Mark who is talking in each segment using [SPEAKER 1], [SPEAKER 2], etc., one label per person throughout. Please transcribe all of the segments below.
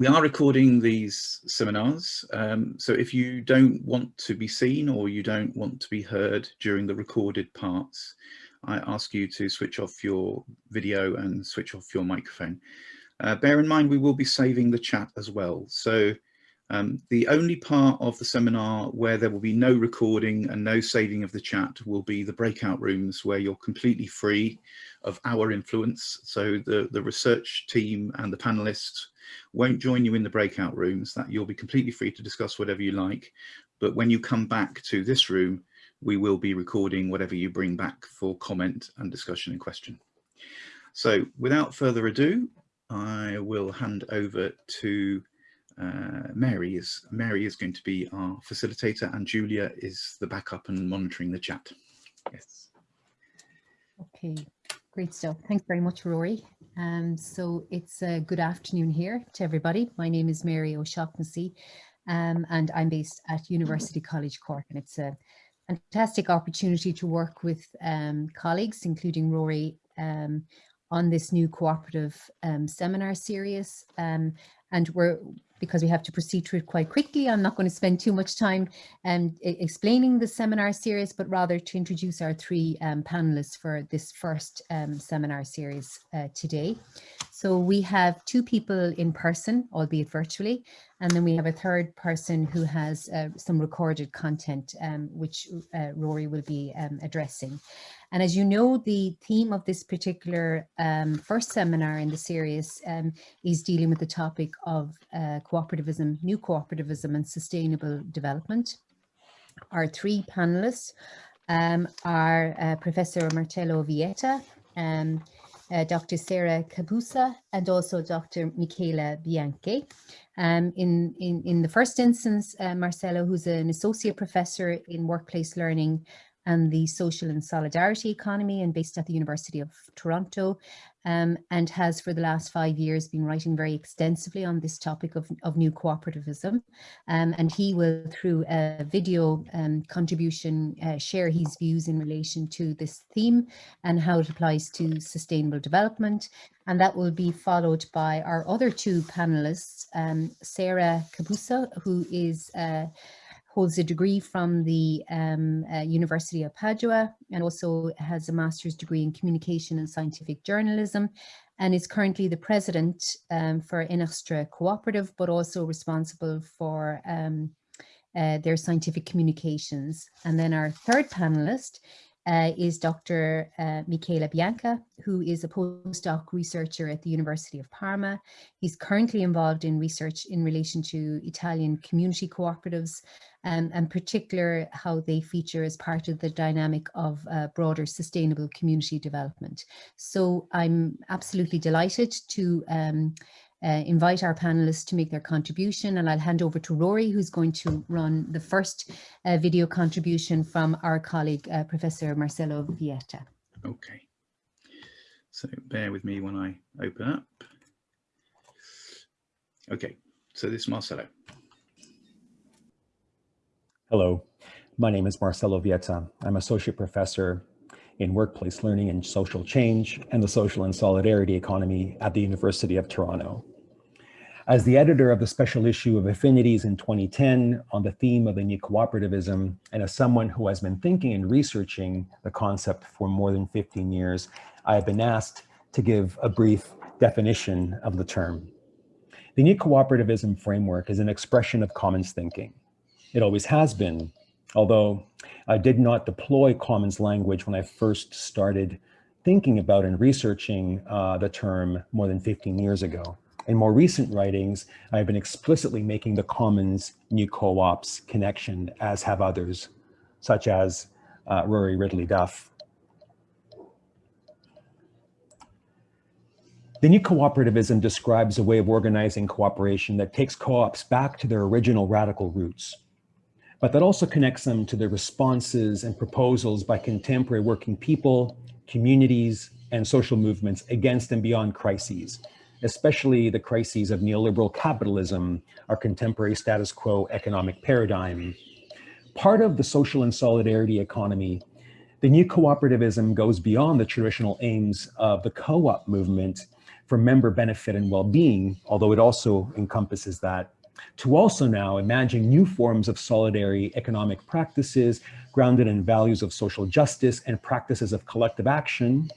[SPEAKER 1] We are recording these seminars, um, so if you don't want to be seen or you don't want to be heard during the recorded parts, I ask you to switch off your video and switch off your microphone. Uh, bear in mind we will be saving the chat as well, so um, the only part of the seminar where there will be no recording and no saving of the chat will be the breakout rooms where you're completely free of our influence. So the, the research team and the panelists won't join you in the breakout rooms that you'll be completely free to discuss whatever you like. But when you come back to this room, we will be recording whatever you bring back for comment and discussion and question. So without further ado, I will hand over to uh, Mary. Is, Mary is going to be our facilitator and Julia is the backup and monitoring the chat. Yes.
[SPEAKER 2] Okay, great stuff. Thanks very much, Rory. Um, so it's a good afternoon here to everybody. My name is Mary O'Shaughnessy um, and I'm based at University College Cork and it's a fantastic opportunity to work with um, colleagues, including Rory, um, on this new cooperative um, seminar series. Um, and we're because we have to proceed through it quite quickly. I'm not going to spend too much time um, explaining the seminar series, but rather to introduce our three um, panelists for this first um, seminar series uh, today. So we have two people in person, albeit virtually, and then we have a third person who has uh, some recorded content, um, which uh, Rory will be um, addressing. And as you know, the theme of this particular um, first seminar in the series um, is dealing with the topic of uh, cooperativism, new cooperativism and sustainable development. Our three panelists um, are uh, Professor Marcelo Vieta, um, uh, Dr. Sarah Capuzzo and also Dr. Michela Bianchi. Um, in, in, in the first instance, uh, Marcelo, who's an associate professor in workplace learning and the social and solidarity economy and based at the University of Toronto um, and has for the last five years been writing very extensively on this topic of, of new cooperativism. Um, and he will, through a video um, contribution, uh, share his views in relation to this theme and how it applies to sustainable development. And that will be followed by our other two panelists, um, Sarah Capuzzo, who is uh, holds a degree from the um, uh, University of Padua and also has a master's degree in communication and scientific journalism and is currently the president um, for Enostra Cooperative, but also responsible for um, uh, their scientific communications. And then our third panelist uh, is Dr. Uh, Bianca, who is a postdoc researcher at the University of Parma. He's currently involved in research in relation to Italian community cooperatives um, and particular how they feature as part of the dynamic of uh, broader sustainable community development. So I'm absolutely delighted to um, uh, invite our panelists to make their contribution and I'll hand over to Rory who's going to run the first uh, video contribution from our colleague uh, Professor Marcelo Vieta.
[SPEAKER 1] Okay, so bear with me when I open up. Okay, so this is Marcelo.
[SPEAKER 3] Hello, my name is Marcelo Vieta. I'm Associate Professor in Workplace Learning and Social Change and the Social and Solidarity Economy at the University of Toronto. As the editor of the special issue of Affinities in 2010 on the theme of the new cooperativism, and as someone who has been thinking and researching the concept for more than 15 years, I have been asked to give a brief definition of the term. The new cooperativism framework is an expression of commons thinking. It always has been, although I did not deploy commons language when I first started thinking about and researching uh, the term more than 15 years ago. In more recent writings, I've been explicitly making the commons new co-ops connection, as have others, such as uh, Rory Ridley Duff. The new cooperativism describes a way of organizing cooperation that takes co-ops back to their original radical roots, but that also connects them to the responses and proposals by contemporary working people, communities, and social movements against and beyond crises, especially the crises of neoliberal capitalism, our contemporary status quo economic paradigm. Part of the social and solidarity economy, the new cooperativism goes beyond the traditional aims of the co-op movement for member benefit and well-being, although it also encompasses that, to also now imagine new forms of solidarity economic practices grounded in values of social justice and practices of collective action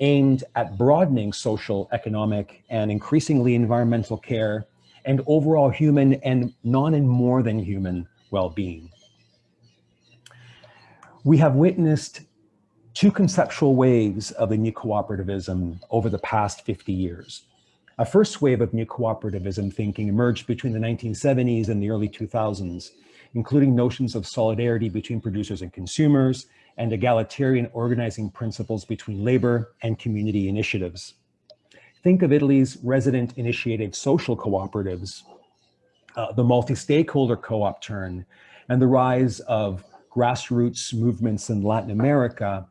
[SPEAKER 3] aimed at broadening social, economic, and increasingly environmental care and overall human and non and more than human well-being. We have witnessed two conceptual waves of the new cooperativism over the past 50 years. A first wave of new cooperativism thinking emerged between the 1970s and the early 2000s, including notions of solidarity between producers and consumers and egalitarian organizing principles between labor and community initiatives. Think of Italy's resident-initiated social cooperatives, uh, the multi-stakeholder co-op turn, and the rise of grassroots movements in Latin America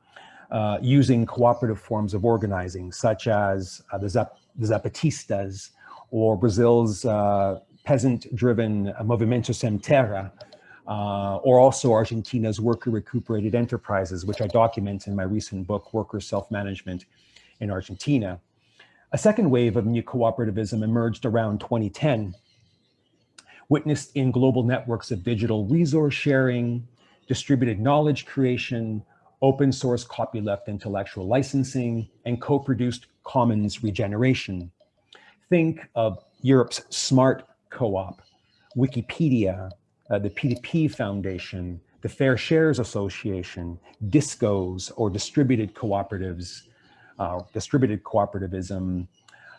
[SPEAKER 3] uh, using cooperative forms of organizing, such as uh, the, Zap the Zapatistas or Brazil's uh, peasant-driven Movimento Sem Terra, uh, or also Argentina's worker recuperated enterprises, which I document in my recent book, Worker Self-Management in Argentina. A second wave of new cooperativism emerged around 2010, witnessed in global networks of digital resource sharing, distributed knowledge creation, open source copyleft intellectual licensing, and co-produced commons regeneration. Think of Europe's smart co-op, Wikipedia, uh, the P2P Foundation, the Fair Shares Association, DISCOs or distributed cooperatives, uh, distributed cooperativism,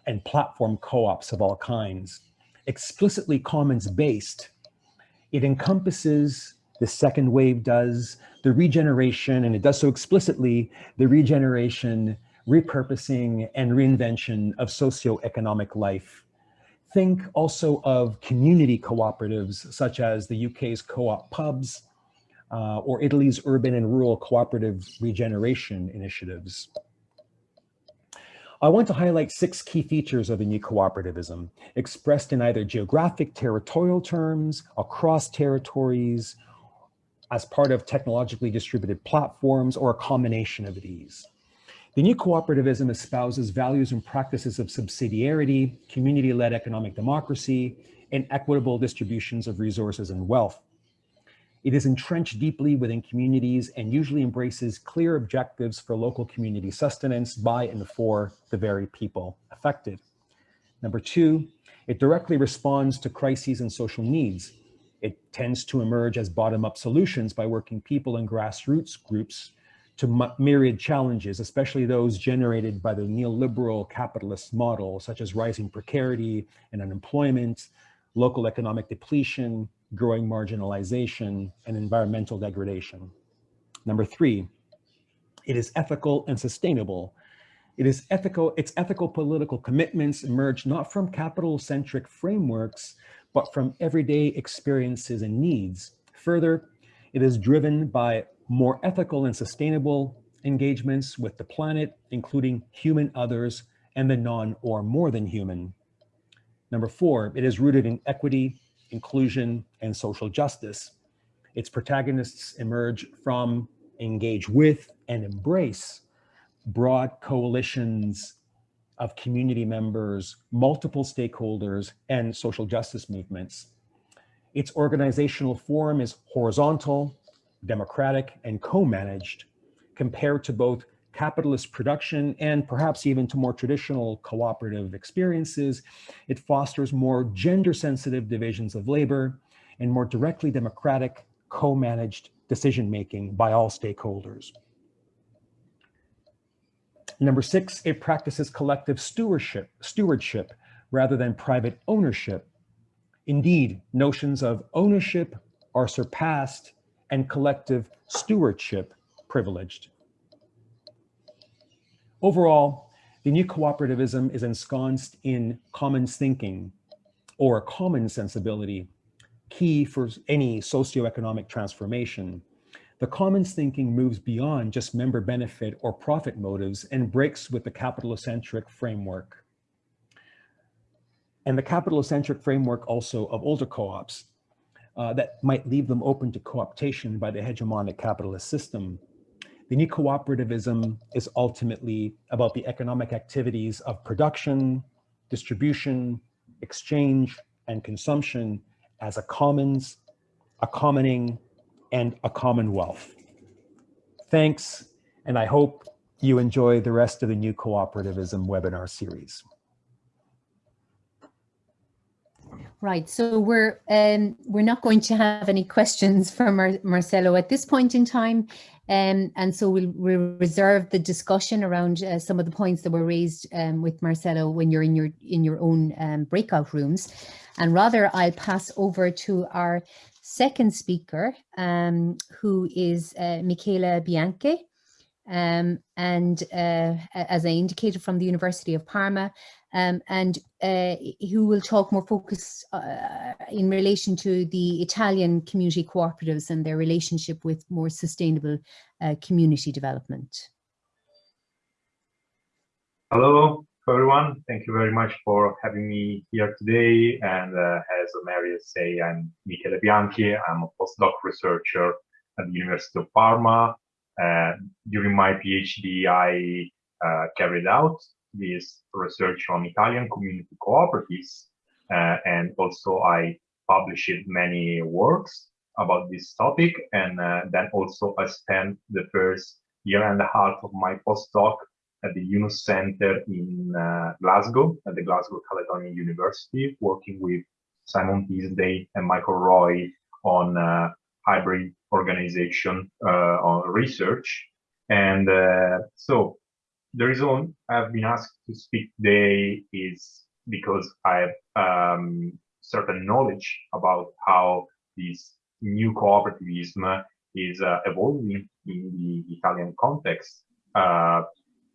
[SPEAKER 3] and platform co-ops of all kinds. Explicitly commons-based, it encompasses, the second wave does, the regeneration, and it does so explicitly, the regeneration, repurposing, and reinvention of socioeconomic life Think also of community cooperatives such as the UK's co-op pubs uh, or Italy's urban and rural cooperative regeneration initiatives. I want to highlight six key features of the new cooperativism expressed in either geographic territorial terms, across territories, as part of technologically distributed platforms, or a combination of these. The new cooperativism espouses values and practices of subsidiarity, community-led economic democracy, and equitable distributions of resources and wealth. It is entrenched deeply within communities and usually embraces clear objectives for local community sustenance by and for the very people affected. Number two, it directly responds to crises and social needs. It tends to emerge as bottom-up solutions by working people and grassroots groups to myriad challenges, especially those generated by the neoliberal capitalist model, such as rising precarity and unemployment, local economic depletion, growing marginalization, and environmental degradation. Number three, it is ethical and sustainable. It is ethical, its ethical political commitments emerge not from capital-centric frameworks, but from everyday experiences and needs. Further, it is driven by more ethical and sustainable engagements with the planet, including human others and the non or more than human. Number four, it is rooted in equity, inclusion, and social justice. Its protagonists emerge from, engage with, and embrace broad coalitions of community members, multiple stakeholders, and social justice movements. Its organizational form is horizontal, democratic, and co-managed compared to both capitalist production and perhaps even to more traditional cooperative experiences. It fosters more gender-sensitive divisions of labor and more directly democratic, co-managed decision-making by all stakeholders. Number six, it practices collective stewardship, stewardship rather than private ownership. Indeed, notions of ownership are surpassed and collective stewardship privileged. Overall, the new cooperativism is ensconced in commons thinking or common sensibility, key for any socioeconomic transformation. The commons thinking moves beyond just member benefit or profit motives and breaks with the capitalocentric framework. And the capitalocentric framework also of older co-ops uh, that might leave them open to co-optation by the hegemonic capitalist system. the new cooperativism is ultimately about the economic activities of production, distribution, exchange, and consumption as a commons, a commoning, and a commonwealth. Thanks, and I hope you enjoy the rest of the new cooperativism webinar series.
[SPEAKER 2] Right, so we're um, we're not going to have any questions from Mar Marcelo at this point in time, um, and so we'll, we'll reserve the discussion around uh, some of the points that were raised um, with Marcelo when you're in your in your own um, breakout rooms, and rather I'll pass over to our second speaker, um, who is uh, Michele Bianchi. Um, and uh, as I indicated from the University of Parma, um, and uh, who will talk more focus uh, in relation to the Italian community cooperatives and their relationship with more sustainable uh, community development.
[SPEAKER 4] Hello, everyone. Thank you very much for having me here today. And uh, as Maria say, I'm Michele Bianchi. I'm a postdoc researcher at the University of Parma. Uh, during my PhD, I uh, carried out this research on Italian community cooperatives. Uh, and also I published many works about this topic. And uh, then also I spent the first year and a half of my postdoc at the Yunus Center in uh, Glasgow, at the Glasgow Caledonian University, working with Simon Teasdale and Michael Roy on uh, hybrid organization uh, on research. And uh, so the reason I've been asked to speak today is because I have um, certain knowledge about how this new cooperativism is uh, evolving in the Italian context. Uh,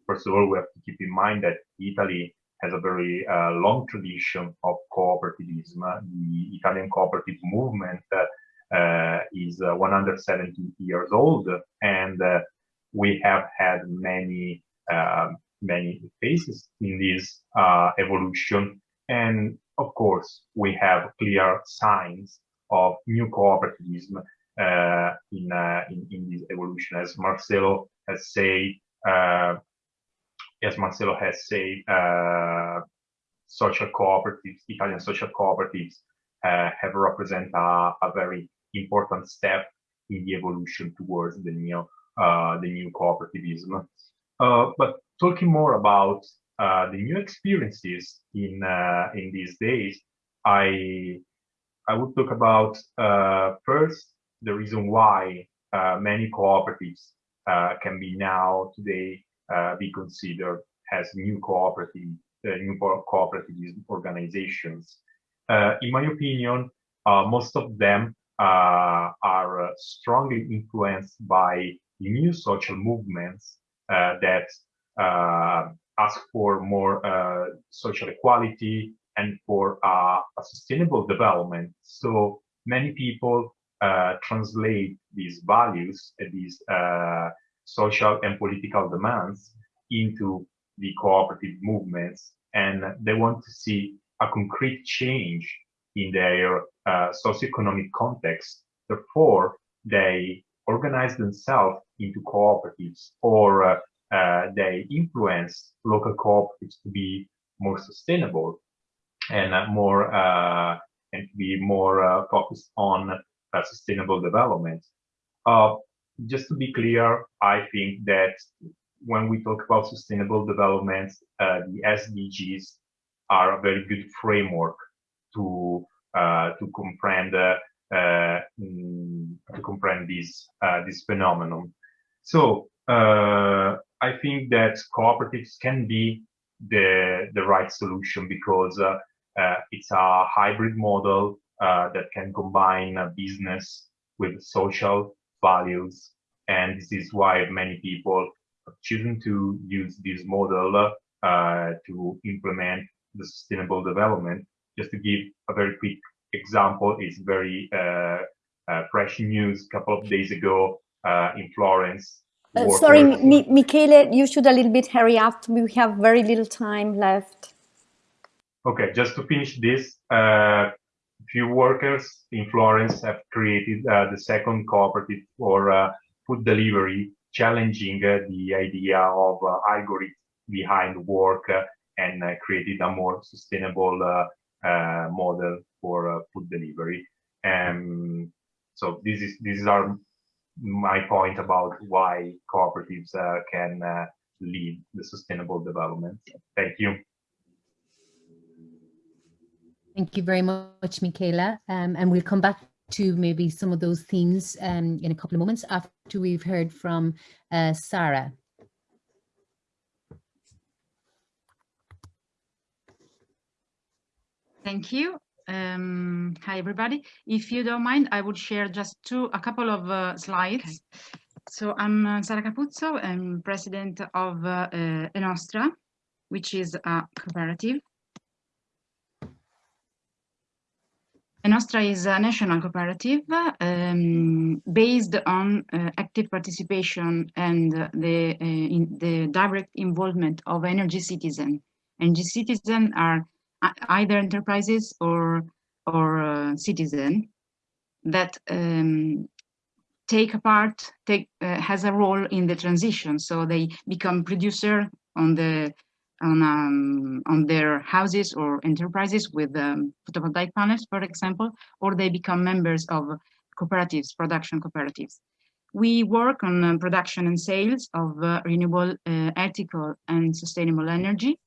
[SPEAKER 4] first of all, we have to keep in mind that Italy has a very uh, long tradition of cooperativism. The Italian cooperative movement uh, is uh, 170 years old, and uh, we have had many many phases in this uh, evolution. And of course, we have clear signs of new cooperativism uh, in, uh, in, in this evolution, as Marcelo has said. Uh, as Marcelo has said, uh, social cooperatives, Italian social cooperatives, uh, have represented a, a, very important step in the evolution towards the new the new cooperativism. Uh, but talking more about uh, the new experiences in uh, in these days, I I would talk about first the reason why many cooperatives can be now today be considered as new cooperative new cooperative organizations. in my opinion, most of them uh, are uh, strongly influenced by new social movements that uh, ask for more uh, social equality and for a sustainable development. So many people translate these values, these social and political demands into the cooperative movements and they want to see a concrete change in their uh, socioeconomic context. Therefore, they organize themselves into cooperatives or uh, uh, they influence local cooperatives to be more sustainable and uh, more uh, and to be more uh, focused on uh, sustainable development. just to be clear, I think that when we talk about sustainable development, the SDGs are a very good framework to to comprehend uh, to comprehend this uh, this phenomenon. So uh, I think that cooperatives can be the the right solution because it's a hybrid model that can combine business with social values, and this is why many people have chosen to use this model uh, to implement the sustainable development. Just to give a very quick example is very uh, uh, fresh news a couple of days ago uh, in Florence.
[SPEAKER 5] Uh, sorry, Mi Michele, you should a little bit hurry up. We have very little time left.
[SPEAKER 4] Okay, just to finish this, uh, few workers in Florence have created uh, the second cooperative for food delivery challenging the idea of algorithm behind work and created a more sustainable model for food delivery. Um, so this is this is our my point about why cooperatives uh, can uh, lead the sustainable development. Thank you.
[SPEAKER 2] Thank you very much, Michaela. Um, and we'll come back to maybe some of those themes um, in a couple of moments after we've heard from uh, Sarah.
[SPEAKER 6] Thank you. Um, hi, everybody. If you don't mind, I would share just two, a couple of uh, slides. Okay. So I'm uh, Sara Capuzzo, I'm president of uh, uh, Enostra, which is a cooperative. Enostra is a national cooperative um, based on uh, active participation and the, uh, in the direct involvement of energy citizens. Energy citizens are either enterprises or or uh, citizen that um, take a part, take uh, has a role in the transition. So they become producer on the on um, on their houses or enterprises with um, photovoltaic panels, for example, or they become members of cooperatives, production cooperatives. We work on uh, production and sales of uh, renewable, uh, ethical, and sustainable energy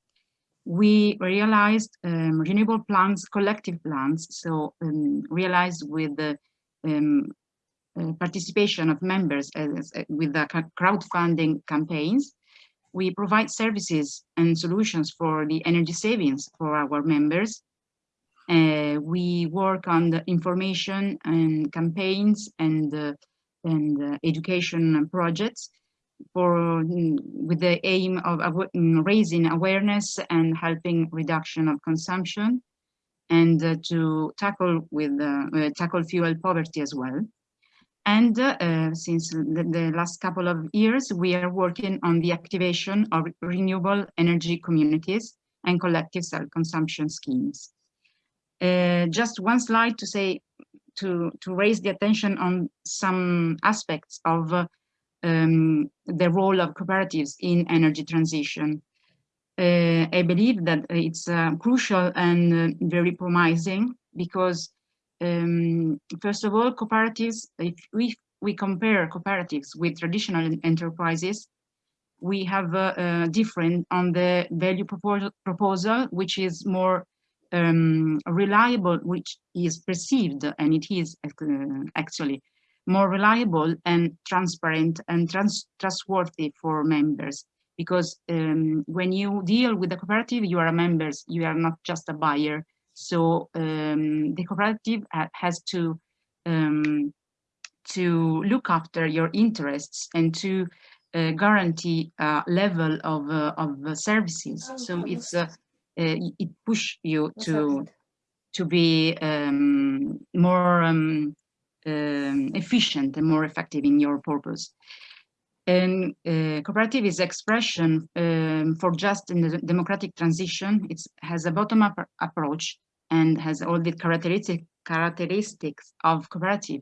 [SPEAKER 6] we realized um, renewable plants, collective plants, so um, realized with the um, uh, participation of members as, uh, with the crowdfunding campaigns. We provide services and solutions for the energy savings for our members. Uh, we work on the information and campaigns and, uh, and uh, education projects for mm, with the aim of mm, raising awareness and helping reduction of consumption and uh, to tackle with uh, uh, tackle fuel poverty as well. And uh, since the, the, last couple of years we are working on the activation of renewable energy communities and collective self-consumption schemes. Uh, just one slide to say to to raise the attention on some aspects of uh, um, the role of cooperatives in energy transition. Uh, I believe that it's uh, crucial and uh, very promising because, um, first of all, cooperatives, if we, we compare cooperatives with traditional enterprises, we have a different on the value proposal, proposal which is more um, reliable, which is perceived, and it is uh, actually more reliable and transparent and trans trustworthy for members. Because um, when you deal with the cooperative you are a member you are not just a buyer. So um, the cooperative has to um, to look after your interests and to uh, guarantee a level of uh, of services. So it's uh, uh, it push you to to be um, more um, um, efficient and more effective in your purpose. And uh, cooperative is expression um, for just in the democratic transition. It has a bottom-up approach and has all the characteristic, characteristics of cooperative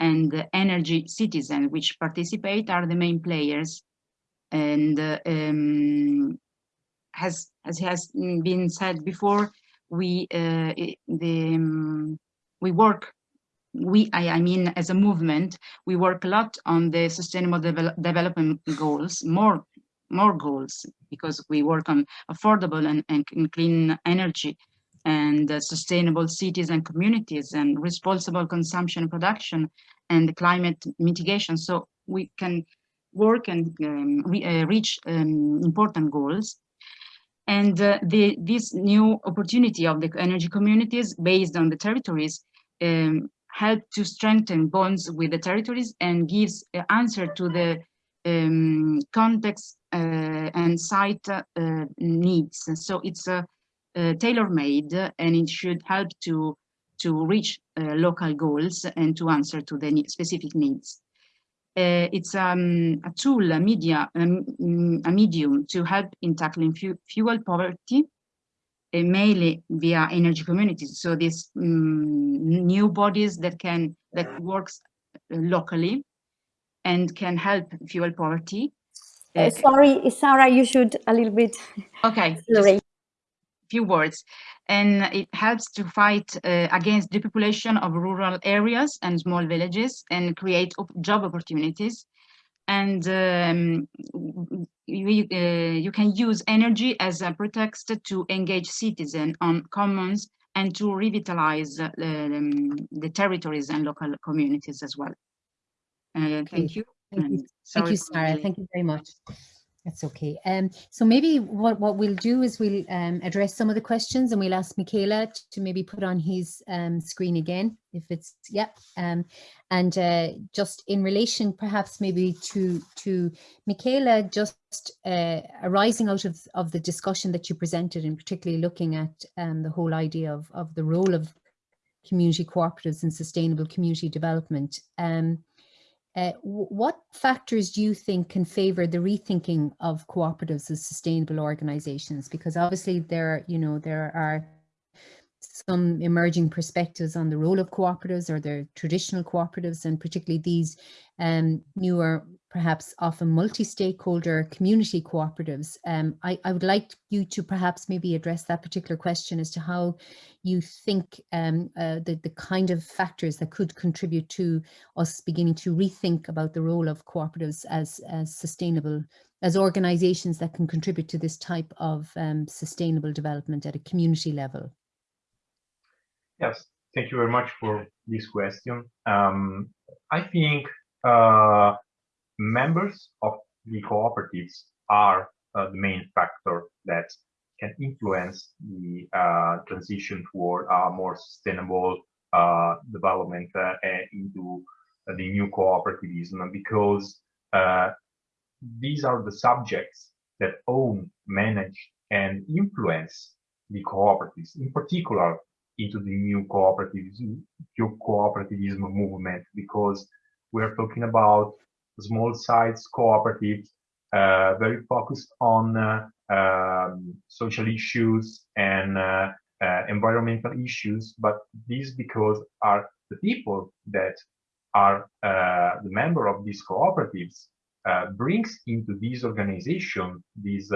[SPEAKER 6] and the energy citizen which participate are the main players and uh, um, has as has been said before we uh, the um, we work we, I, I, mean, as a movement, we work a lot on the sustainable development goals, more, more goals, because we work on affordable and, and clean energy and uh, sustainable cities and communities and responsible consumption and production and climate mitigation. So we can work and um, re uh, reach um, important goals. And uh, the, this new opportunity of the energy communities based on the territories um, help to strengthen bonds with the territories and gives an answer to the um, context uh, and site uh, needs. So it's a, a tailor-made and it should help to to reach uh, local goals and to answer to the specific needs. Uh, it's um, a tool, a media, um, a medium to help in tackling fu fuel poverty mainly via energy communities. So these um, new bodies that can that works locally and can help fuel poverty.
[SPEAKER 5] Uh, sorry, Sarah, you should a little bit.
[SPEAKER 6] Okay.
[SPEAKER 5] Sorry.
[SPEAKER 6] Few words, and it helps to fight uh, against depopulation of rural areas and small villages and create op job opportunities. And um, you, uh, you can use energy as a pretext to engage citizens on commons and to revitalize uh, um, the territories and local communities as well. Uh, thank you.
[SPEAKER 2] Thank you, thank you Sarah. Thank you very much. That's okay. Um, so maybe what, what we'll do is we'll um, address some of the questions and we'll ask Michaela to maybe put on his um, screen again, if it's, yeah. Um, and uh, just in relation perhaps maybe to, to Michele, just uh, arising out of, of the discussion that you presented and particularly looking at um, the whole idea of, of the role of community cooperatives and sustainable community development. Um, uh, what factors do you think can favor the rethinking of cooperatives as sustainable organizations? Because obviously there, you know, there are some emerging perspectives on the role of cooperatives or the traditional cooperatives and particularly these um, newer perhaps often multi-stakeholder community cooperatives. Um, I, I, would like you to perhaps maybe address that particular question as to how you think um, uh, the, the kind of factors that could contribute to us beginning to rethink about the role of cooperatives as, as sustainable, as organizations that can contribute to this type of um, sustainable development at a community level.
[SPEAKER 4] Yes, thank you very much for this question. Um, I think uh, members of the cooperatives are uh, the main factor that can influence the uh, transition toward a more sustainable uh, development into the new cooperativism. Because these are the subjects that own, manage, and influence the cooperatives, in particular into the new cooperativism, new cooperativism movement, because we're talking about small size cooperatives, uh, very focused on uh, um, social issues and uh, environmental issues, but these because are the people that are the member of these cooperatives brings into this organization these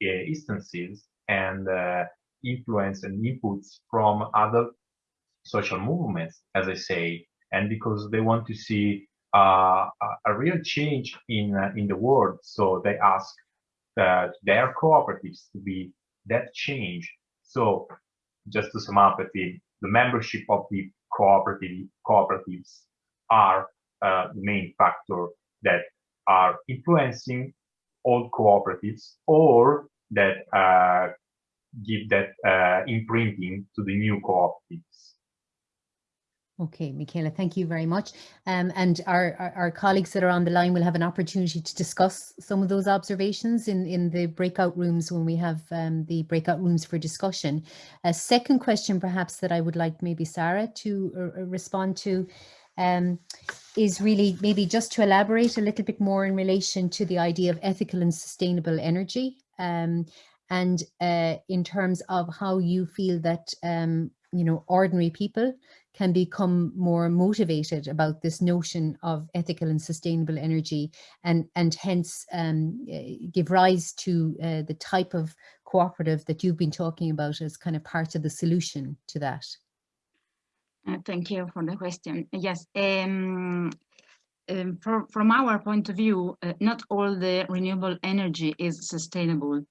[SPEAKER 4] instances and influence and inputs from other social movements, as I say, and because they want to see uh, a real change in uh, in the world. So they ask uh, their cooperatives to be that change. So just to sum up, the, the membership of the cooperative cooperatives are uh, the main factor that are influencing old cooperatives or that uh, give that uh, imprinting to the new cooperatives.
[SPEAKER 2] Okay, Michaela, thank you very much. Um, and our, our, our, colleagues that are on the line will have an opportunity to discuss some of those observations in, in the breakout rooms when we have um, the breakout rooms for discussion. A second question perhaps that I would like maybe Sarah to uh, uh, respond to um, is really maybe just to elaborate a little bit more in relation to the idea of ethical and sustainable energy um, and uh, in terms of how you feel that um, you know ordinary people can become more motivated about this notion of ethical and sustainable energy and, and hence um, eh, give rise to uh, the type of cooperative that you've been talking about as kind of part of the solution to that?
[SPEAKER 6] Uh, thank you for the question. Yes, um, um, for, from our point of view, uh, not all the renewable energy is sustainable.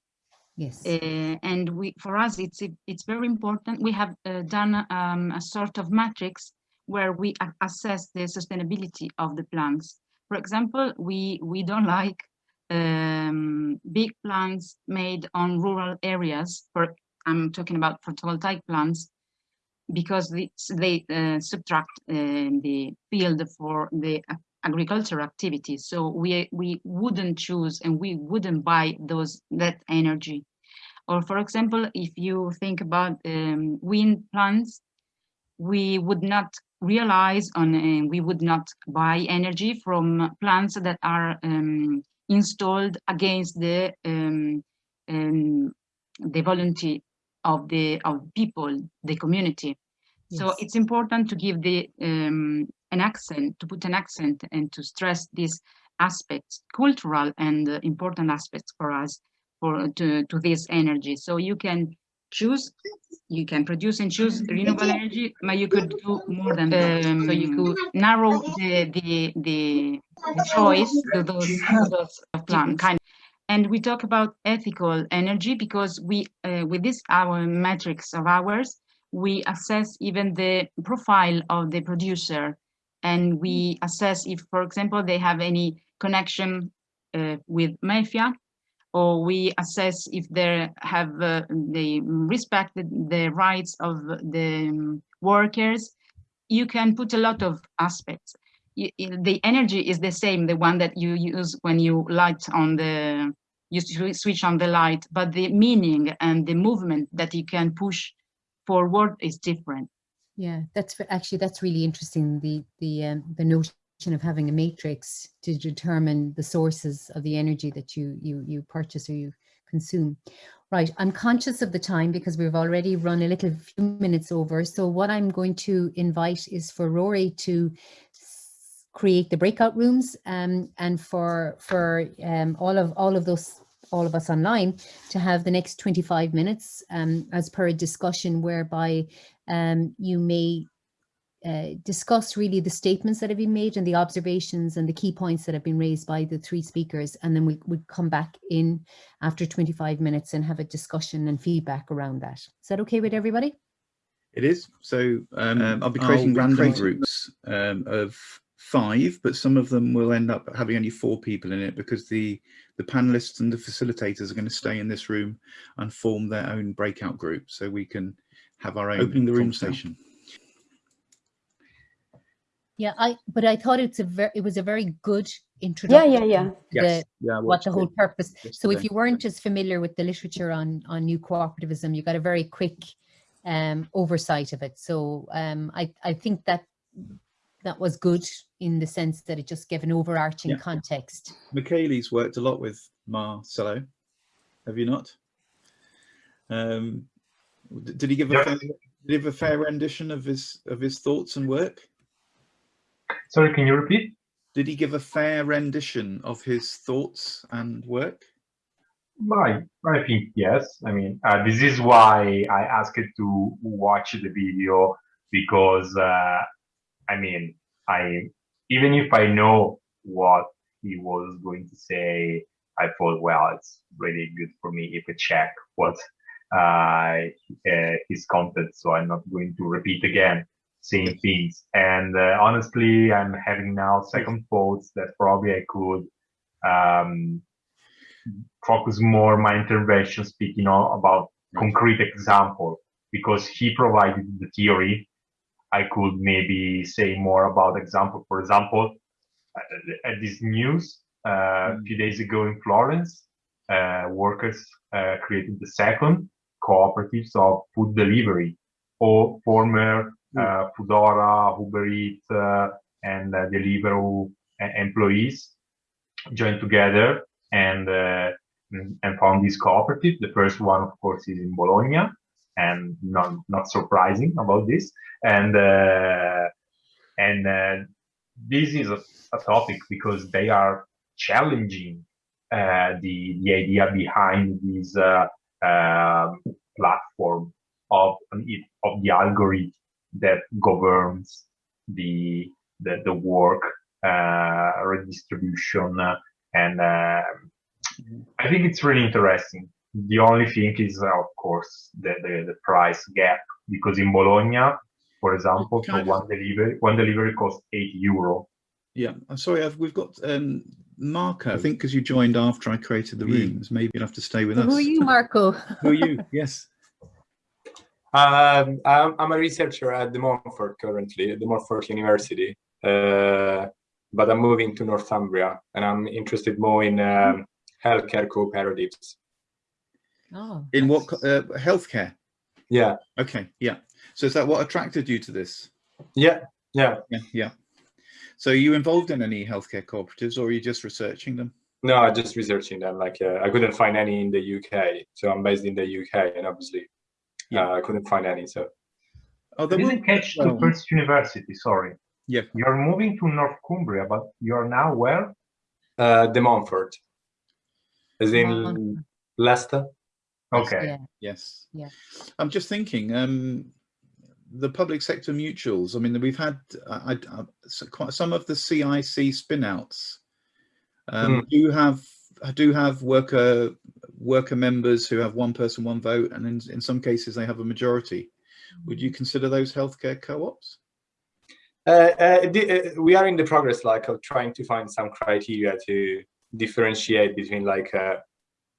[SPEAKER 2] Yes.
[SPEAKER 6] Uh, and we, for us, it's it's very important. We have uh, done um, a sort of matrix where we assess the sustainability of the plants. For example, we we don't like um, big plants made on rural areas. For I'm talking about photovoltaic plants because they, they uh, subtract uh, the field for the agricultural activities. So we we wouldn't choose and we wouldn't buy those that energy. Or for example, if you think about um, wind plants, we would not realize on uh, we would not buy energy from plants that are um, installed against the um, um the volunteer of the of people, the community. So it's important to give the um, an accent, to put an accent and to stress these aspects, cultural and uh, important aspects for us for to, to this energy. So you can choose, you can produce and choose renewable energy, but you could do more than that. so you could narrow the the the, the choice to those, to those plan kind. And we talk about ethical energy because we, uh, with this our metrics of ours, we assess even the profile of the producer and we assess if, for example, they have any connection uh, with mafia or we assess if they have uh, they respect the, rights of the um, workers. You can put a lot of aspects. Y- y- the energy is the same, the one that you use when you light on the you switch on the light, but the meaning and the movement that you can push forward is different.
[SPEAKER 2] Yeah, that's actually that's really interesting. The the um, the notion of having a matrix to determine the sources of the energy that you you you purchase or you consume. Right, I'm conscious of the time because we've already run a little few minutes over. So what I'm going to invite is for Rory to create the breakout rooms um, and for for um, all of all of those all of us online to have the next 25 minutes um, as per a discussion whereby um, you may uh, discuss really the statements that have been made and the observations and the key points that have been raised by the three speakers. And then we would come back in after 25 minutes and have a discussion and feedback around that. Is that okay with everybody?
[SPEAKER 1] It is. So um,
[SPEAKER 7] Um,
[SPEAKER 1] I'll be
[SPEAKER 7] I'll
[SPEAKER 1] creating random
[SPEAKER 7] creating-
[SPEAKER 1] groups um, of five, but some of them will end up having only four people in it because the the panelists and the facilitators are going to stay in this room and form their own breakout group, so we can have our own
[SPEAKER 7] Opening the rooms now.
[SPEAKER 1] conversation.
[SPEAKER 2] Yeah, I but I thought it's a very it was a very good introduction.
[SPEAKER 5] yeah, yeah.
[SPEAKER 2] to
[SPEAKER 1] Yes.
[SPEAKER 2] the-
[SPEAKER 7] Yeah,
[SPEAKER 2] what the whole purpose. So if you weren't as familiar with the literature on on new cooperativism, you got a very quick um, oversight of it. So um, I I think that that was good in the sense that it just gave an overarching
[SPEAKER 1] Yeah.
[SPEAKER 2] context.
[SPEAKER 1] Michele's worked a lot with Marcelo. Have you not? Um, did he give a fair, did he give a fair rendition of his of his thoughts and work?
[SPEAKER 4] Sorry, can you repeat?
[SPEAKER 1] Did he give a fair rendition of his thoughts and work?
[SPEAKER 4] I, I think yes. I mean, uh, this is why I asked to watch the video because, uh, I mean, I even if I know what he was going to say, I thought, well, it's really good for me if I check what uh, uh, his content, so I'm not going to repeat again same things. And uh, honestly, I'm having now second thoughts that probably I could. Um, focus more my intervention speaking on, about concrete example because he provided the theory i could maybe say more about example for example uh, at this news uh, a few days ago in florence uh, workers uh, created the second cooperatives of food delivery. Or former uh, foodora uber eats uh, and uh, deliveroo uh, employees joined together and uh, and found this cooperative. The first one, of course, is in Bologna, and not not surprising about this. And uh, and uh, this is a, a topic because they are challenging uh, the the idea behind this uh, um platform of of the algorithm that governs the the, the work uh, redistribution uh, and uh, I think it's really interesting. The only thing is, uh, of course, the, the, the price gap because in Bologna, for example,
[SPEAKER 1] Can
[SPEAKER 4] for
[SPEAKER 1] I
[SPEAKER 4] one delivery, one delivery costs eight euro.
[SPEAKER 1] Yeah, I'm sorry, I've, we've got um, Marco. I think because you joined after I created the
[SPEAKER 7] Mm.
[SPEAKER 1] rooms, maybe you'll have to stay with
[SPEAKER 2] So
[SPEAKER 1] us.
[SPEAKER 2] who are you, Marco?
[SPEAKER 1] Who are you? Yes.
[SPEAKER 8] Um, I'm, I'm a researcher at De Montfort currently, at De Montfort University, uh, but I'm moving to Northumbria and I'm interested more in um, healthcare cooperatives.
[SPEAKER 2] Oh,
[SPEAKER 1] In what co- uh, healthcare?
[SPEAKER 8] Yeah,
[SPEAKER 1] Okay, yeah. So is that what attracted you to this?
[SPEAKER 8] yeah, yeah.
[SPEAKER 1] Yeah, yeah. So are you involved in any healthcare cooperatives, or are you just researching them?
[SPEAKER 8] No, I'm just researching them. Like uh, I couldn't find any in the UK, so I'm based in the UK, and obviously
[SPEAKER 1] Yeah.
[SPEAKER 8] uh, I couldn't find any. So
[SPEAKER 1] Oh,
[SPEAKER 4] I
[SPEAKER 1] there
[SPEAKER 4] didn't catch the
[SPEAKER 1] well.
[SPEAKER 4] first university, sorry.
[SPEAKER 1] Yeah.
[SPEAKER 4] You're moving to North Cumbria, but you're now where?
[SPEAKER 8] Uh, De Montfort, as in Leicester.
[SPEAKER 4] Okay.
[SPEAKER 2] Yeah.
[SPEAKER 1] Yes.
[SPEAKER 2] Yeah.
[SPEAKER 1] I'm just thinking, um, the public sector mutuals. I mean, we've had I, I, so quite some of the CIC spinouts um, do have do have worker worker members who have one person, one vote, and in, in some cases they have a majority. Would you consider those healthcare co-ops?
[SPEAKER 8] Uh, uh, uh, we are in the progress like of trying to find some criteria to differentiate between like uh,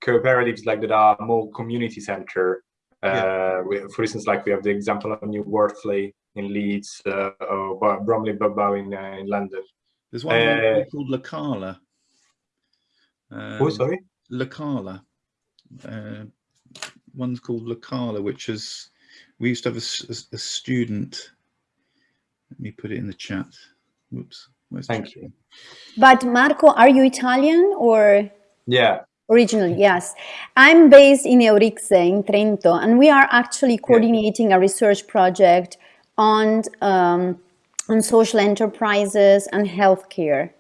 [SPEAKER 8] cooperatives like that are more community center. Uh, we, for instance, like we have the example of New Wortley in Leeds uh, or Bromley Bow in, uh, in London.
[SPEAKER 1] There's one
[SPEAKER 8] Uh,
[SPEAKER 1] called Lacala. Um,
[SPEAKER 8] oh, sorry.
[SPEAKER 1] Lacala. Uh, one's called Lacala, which is we used to have a student. Let me put it in the chat. Whoops. Where's
[SPEAKER 8] Thank
[SPEAKER 1] chat?
[SPEAKER 8] you.
[SPEAKER 5] But Marco, are you Italian or
[SPEAKER 8] Yeah.
[SPEAKER 5] Originally? Yes. I'm based in Euricse in Trento, and we are actually coordinating a research project on um, on social enterprises and healthcare.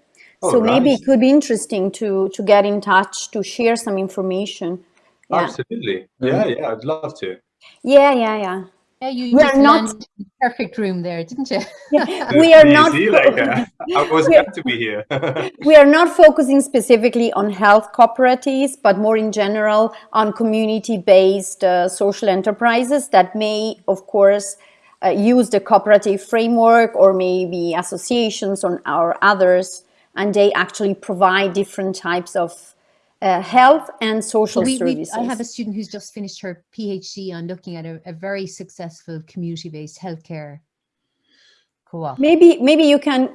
[SPEAKER 8] Oh,
[SPEAKER 5] so maybe it could be interesting to to get in touch to share some information. Yeah,
[SPEAKER 8] Absolutely. Yeah, yeah, I'd love to.
[SPEAKER 5] yeah, yeah, yeah.
[SPEAKER 2] Yeah, you
[SPEAKER 5] We
[SPEAKER 2] just
[SPEAKER 5] are not-
[SPEAKER 2] landed in the perfect room there, didn't you?
[SPEAKER 5] We are
[SPEAKER 8] You
[SPEAKER 5] not.
[SPEAKER 8] see, like, uh, I was
[SPEAKER 5] We
[SPEAKER 8] glad to be here.
[SPEAKER 5] We are not focusing specifically on health cooperatives, but more in general on community-based uh, social enterprises that may, of course, uh, use the cooperative framework or maybe associations or, or others, and they actually provide different types of uh, health and social
[SPEAKER 2] We- we-
[SPEAKER 5] services.
[SPEAKER 2] I have a student who's just finished her PhD on looking at a, a very successful community-based healthcare co-op.
[SPEAKER 5] Maybe, maybe you can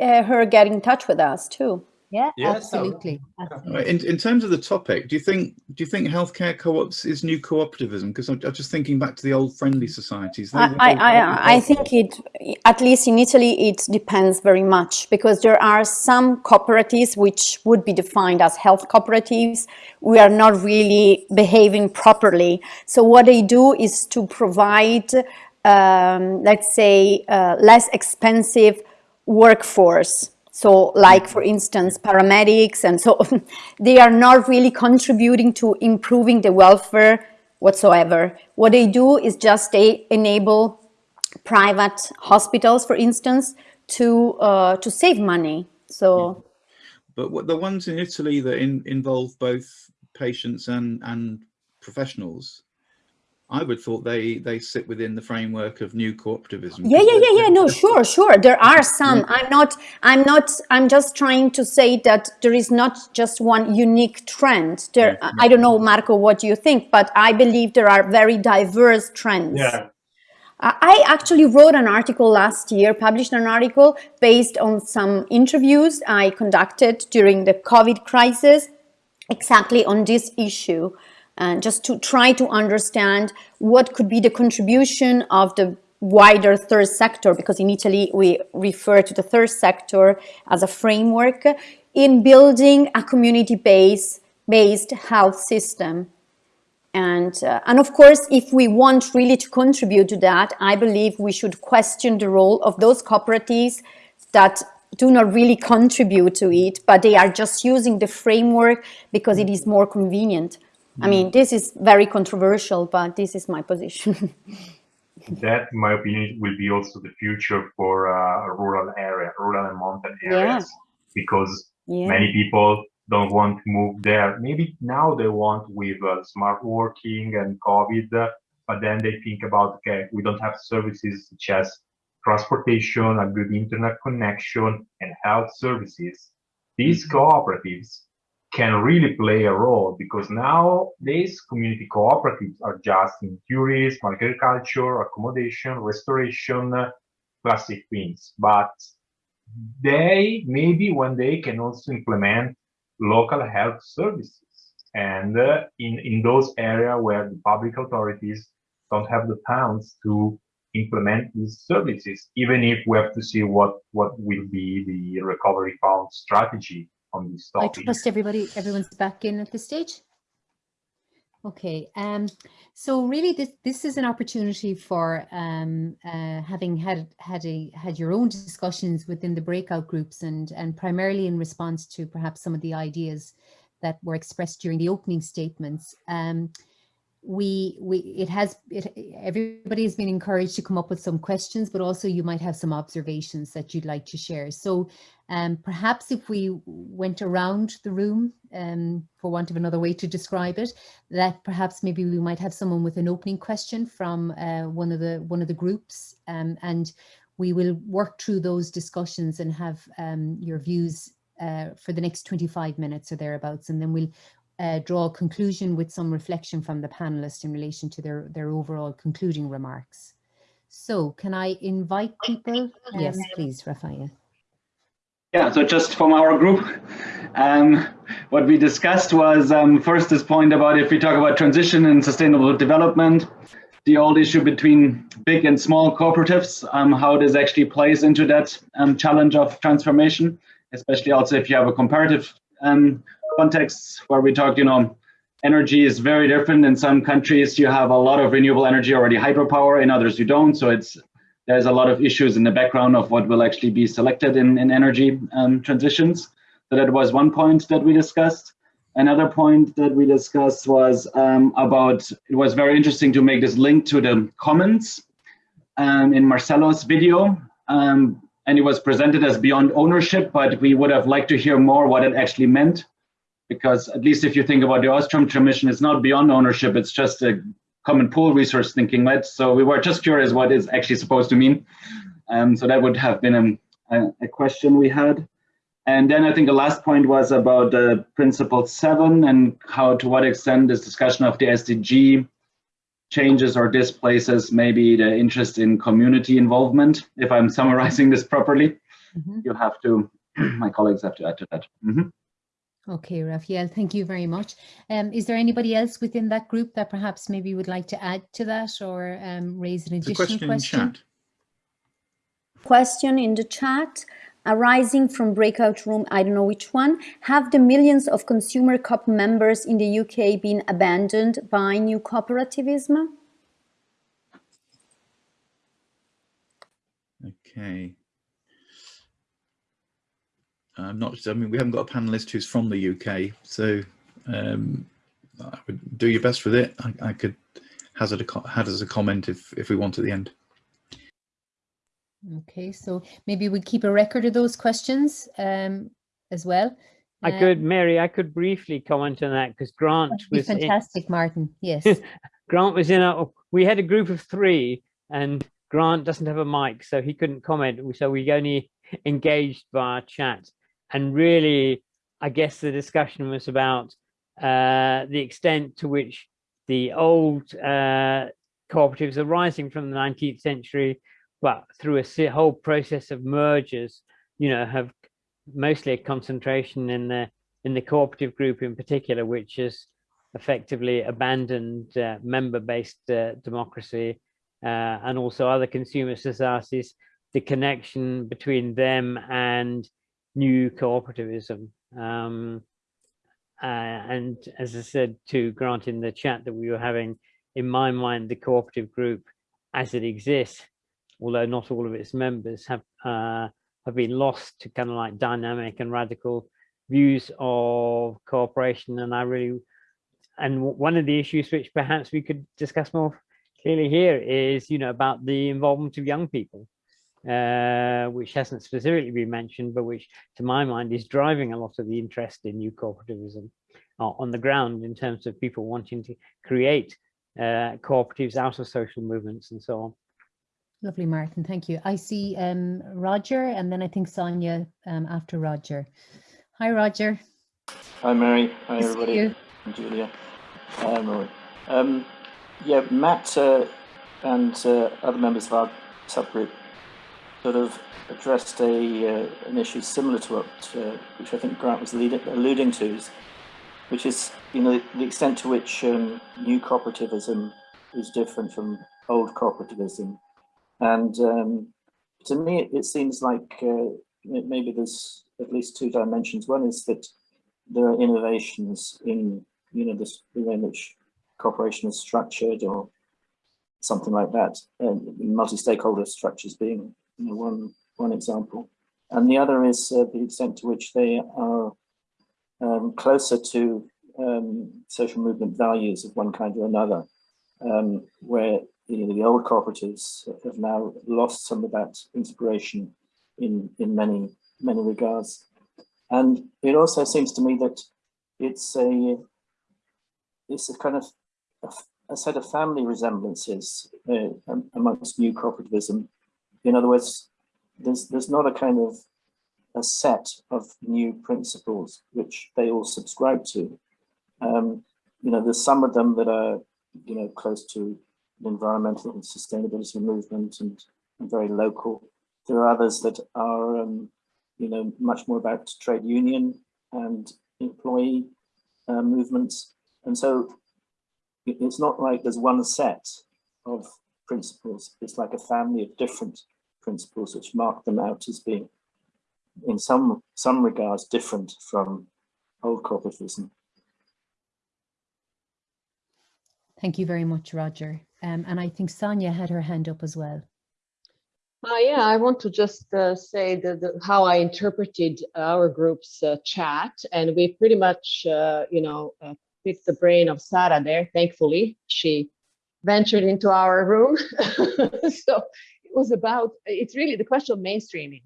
[SPEAKER 5] uh, her get in touch with us too.
[SPEAKER 2] Yeah,
[SPEAKER 8] Yes, that would-
[SPEAKER 2] absolutely.
[SPEAKER 1] Uh,
[SPEAKER 2] absolutely.
[SPEAKER 1] In, in terms of the topic, do you think do you think healthcare co-ops is new cooperativism? Because I'm, I'm just thinking back to the old friendly societies.
[SPEAKER 5] I, I, I, I think it, at least in Italy, it depends very much because there are some cooperatives which would be defined as health cooperatives. We are not really behaving properly. So what they do is to provide, um, let's say, uh, less expensive workforce. So like, for instance, paramedics and so they are not really contributing to improving the welfare whatsoever. What they do is just they enable private hospitals, for instance, to uh, to save money. So
[SPEAKER 1] But what, the ones in Italy that in, involve both patients and and professionals, I would thought they they sit within the framework of new cooperativism.
[SPEAKER 5] yeah, yeah, yeah, yeah. No, sure, sure. There are some. I'm not. I'm not. I'm just trying to say that there is not just one unique trend. There.
[SPEAKER 1] Yeah,
[SPEAKER 5] I don't know, Marco, what you think, but I believe there are very diverse trends.
[SPEAKER 8] yeah.
[SPEAKER 5] I I actually wrote an article last year, published an article based on some interviews I conducted during the COVID crisis, exactly on this issue, and just to try to understand what could be the contribution of the wider third sector, because in Italy we refer to the third sector as a framework in building a community-based based health system. And, uh, and of course, if we want really to contribute to that, I believe we should question the role of those cooperatives that do not really contribute to it, but they are just using the framework because it is more convenient. I mean, this is very controversial, but this is my position.
[SPEAKER 4] That, in my opinion, will be also the future for uh, a rural area, rural and mountain areas, because
[SPEAKER 5] yeah.
[SPEAKER 4] many people don't want to move there. Maybe now they want with uh, smart working and COVID, uh, but then they think about, okay, we don't have services such as transportation, a good internet connection, and health services. These cooperatives can really play a role because now these community cooperatives are just in tourism, agriculture, accommodation, restoration, uh, classic things. But they maybe one day can also implement local health services and uh, in in those areas where the public authorities don't have the funds to implement these services even if we have to see what what will be the recovery fund strategy on
[SPEAKER 2] I trust everybody, everyone's back in at this stage. Okay, um, so really this, this is an opportunity for um, uh, having had had a had your own discussions within the breakout groups and and primarily in response to perhaps some of the ideas that were expressed during the opening statements. Um, we we it has it everybody has been encouraged to come up with some questions but also you might have some observations that you'd like to share. So um perhaps if we went around the room um for want of another way to describe it that perhaps maybe we might have someone with an opening question from uh, one of the one of the groups um and we will work through those discussions and have um your views uh, for the next 25 minutes or thereabouts and then we'll uh, draw a conclusion with some reflection from the panelists in relation to their, their overall concluding remarks. So can I invite people? Yes, please, Rafael.
[SPEAKER 7] Yeah, so just from our group, um, what we discussed was um, first this point about if we talk about transition and sustainable development, the old issue between big and small cooperatives, um, how this actually plays into that um, challenge of transformation, especially also if you have a comparative um, contexts where we talked, you know, energy is very different. In some countries, you have a lot of renewable energy already, hydropower. In others, you don't. So it's there's a lot of issues in the background of what will actually be selected in, in energy um, transitions. So that was one point that we discussed. Another point that we discussed was um, about, it was very interesting to make this link to the comments um, in Marcelo's video. Um, and it was presented as beyond ownership, but we would have liked to hear more what it actually meant because at least if you think about the Ostrom Commission, it's not beyond ownership, it's just a common pool resource thinking, right? So we were just curious what is actually supposed to mean. Um, so that would have been a, a, question we had. And then I think the last point was about uh, principle seven and how to what extent this discussion of the SDG changes or displaces maybe the interest in community involvement. If I'm summarizing this properly, mm -hmm. you have to, my colleagues have to add to that. Mm -hmm.
[SPEAKER 2] Okay, Raphael, thank you very much. Um, is there anybody else within that group that perhaps maybe would like to add to that or um, raise an additional question? question?
[SPEAKER 5] Question in the chat arising from breakout room, I don't know which one, have the millions of consumer co-op members in the UK been abandoned by new cooperativism?
[SPEAKER 1] Okay. I'm not, I mean, we haven't got a panelist who's from the UK, so um, I would do your best with it. I, I could hazard a, hazard a comment if, if we want at the end.
[SPEAKER 2] Okay, so maybe we keep a record of those questions um, as well.
[SPEAKER 9] I could, um, Mary, I could briefly comment on that because Grant
[SPEAKER 2] was fantastic, in, Martin. Yes.
[SPEAKER 9] Grant was in a, we had a group of three and Grant doesn't have a mic, so he couldn't comment. So we only engaged via chat and really, I guess the discussion was about uh, the extent to which the old uh, cooperatives arising from the 19th century, well, through a whole process of mergers, you know, have mostly a concentration in the in the cooperative group in particular, which has effectively abandoned uh, member-based uh, democracy uh, and also other consumer societies, the connection between them and new cooperativism. Um, uh, and as I said to Grant in the chat that we were having, in my mind, the cooperative group as it exists, although not all of its members have uh, have been lost to kind of like dynamic and radical views of cooperation. And I really, and one of the issues which perhaps we could discuss more clearly here is, you know, about the involvement of young people uh, which hasn't specifically been mentioned, but which to my mind is driving a lot of the interest in new cooperativism uh, on the ground in terms of people wanting to create uh, cooperatives out of social movements and so on.
[SPEAKER 2] Lovely, Martin. Thank you. I see um, Roger and then I think Sonia um, after Roger. Hi, Roger.
[SPEAKER 10] Hi, Mary. Hi, nice everybody. And Julia. Hi, Rory. Um, yeah, Matt uh, and uh, other members of our subgroup sort of addressed a uh, an issue similar to what uh, which I think Grant was leading, alluding to, which is you know the extent to which um, new cooperativism is different from old cooperativism, and um, to me it, it seems like uh, maybe there's at least two dimensions. One is that there are innovations in you know this the way in which cooperation is structured or something like that. multi-stakeholder structures being you know, one, one example. And the other is uh, the extent to which they are um, closer to um, social movement values of one kind or another, um, where you know, the old cooperatives have now lost some of that inspiration in, in many, many regards. And it also seems to me that it's a, it's a kind of a, a set of family resemblances uh, amongst new cooperativism. In other words, there's, there's not a kind of a set of new principles which they all subscribe to. Um, you know, there's some of them that are, you know, close to the environmental and sustainability movement and, and very local. There are others that are, um, you know, much more about trade union and employee uh, movements. And so it's not like there's one set of principles. It's like a family of different principles which mark them out as being in some some regards different from old cooperativism.
[SPEAKER 2] Thank you very much, Roger. Um, and I think Sonia had her hand up as well.
[SPEAKER 11] Uh, yeah, I want to just uh, say that the, how I interpreted our group's uh, chat, and we pretty much, uh, you know, uh, picked the brain of Sarah there. Thankfully, she ventured into our room. so it was about, it's really the question of mainstreaming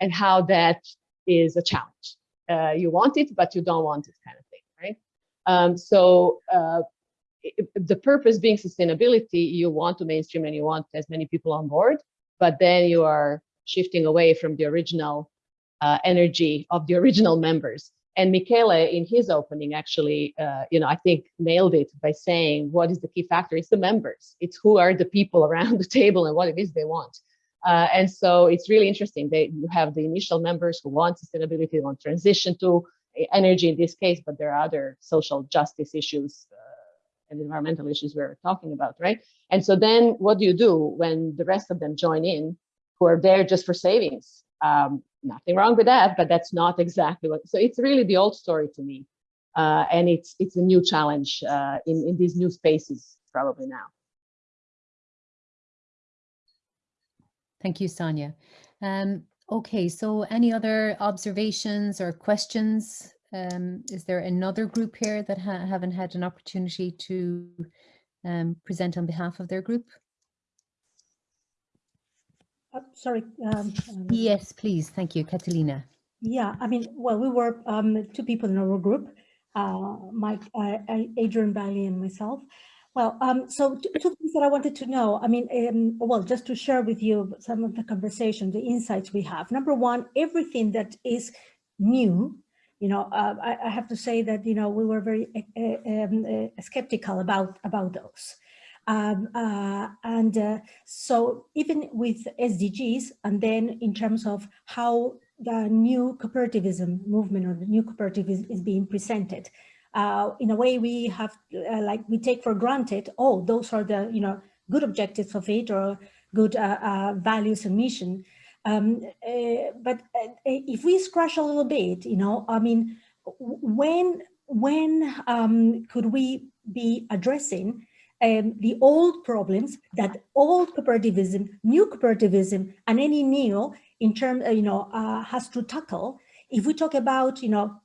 [SPEAKER 11] and how that is a challenge. Uh, you want it, but you don't want it kind of thing, right? Um, so uh, the purpose being sustainability, you want to mainstream and you want as many people on board, but then you are shifting away from the original uh, energy of the original members. And Michele, in his opening, actually, uh, you know, I think nailed it by saying, what is the key factor? It's the members. It's who are the people around the table and what it is they want. Uh, and so it's really interesting. They you have the initial members who want sustainability, want transition to energy in this case, but there are other social justice issues uh, and environmental issues we're talking about, right? And so then what do you do when the rest of them join in who are there just for savings? Um, nothing wrong with that, but that's not exactly what, so it's really the old story to me. Uh, and it's it's a new challenge uh, in, in these new spaces probably now.
[SPEAKER 2] Thank you, Sonia. Um, okay, so any other observations or questions? Um, is there another group here that ha haven't had an opportunity to um, present on behalf of their group?
[SPEAKER 12] Uh, sorry. Um, um,
[SPEAKER 2] yes, please. Thank you, Catalina.
[SPEAKER 12] Yeah, I mean, well, we were um, two people in our group, uh, Mike, uh, Adrian Bailey and myself. Well, um, so two things that I wanted to know. I mean, um, well, just to share with you some of the conversation, the insights we have. Number one, everything that is new, you know, uh, I, I, have to say that, you know, we were very uh, um, uh, skeptical about, about those. Um, uh, and uh, so even with SDGs, and then in terms of how the new cooperativism movement or the new cooperativism is being presented, uh, in a way we have uh, like we take for granted oh those are the you know good objectives of it or good uh, uh values and mission. Um, but if we scratch a little bit you know i mean when when um, could we be addressing um, the old problems that old cooperativism, new cooperativism, and any neo in terms, you know, has to tackle. If we talk about, you know,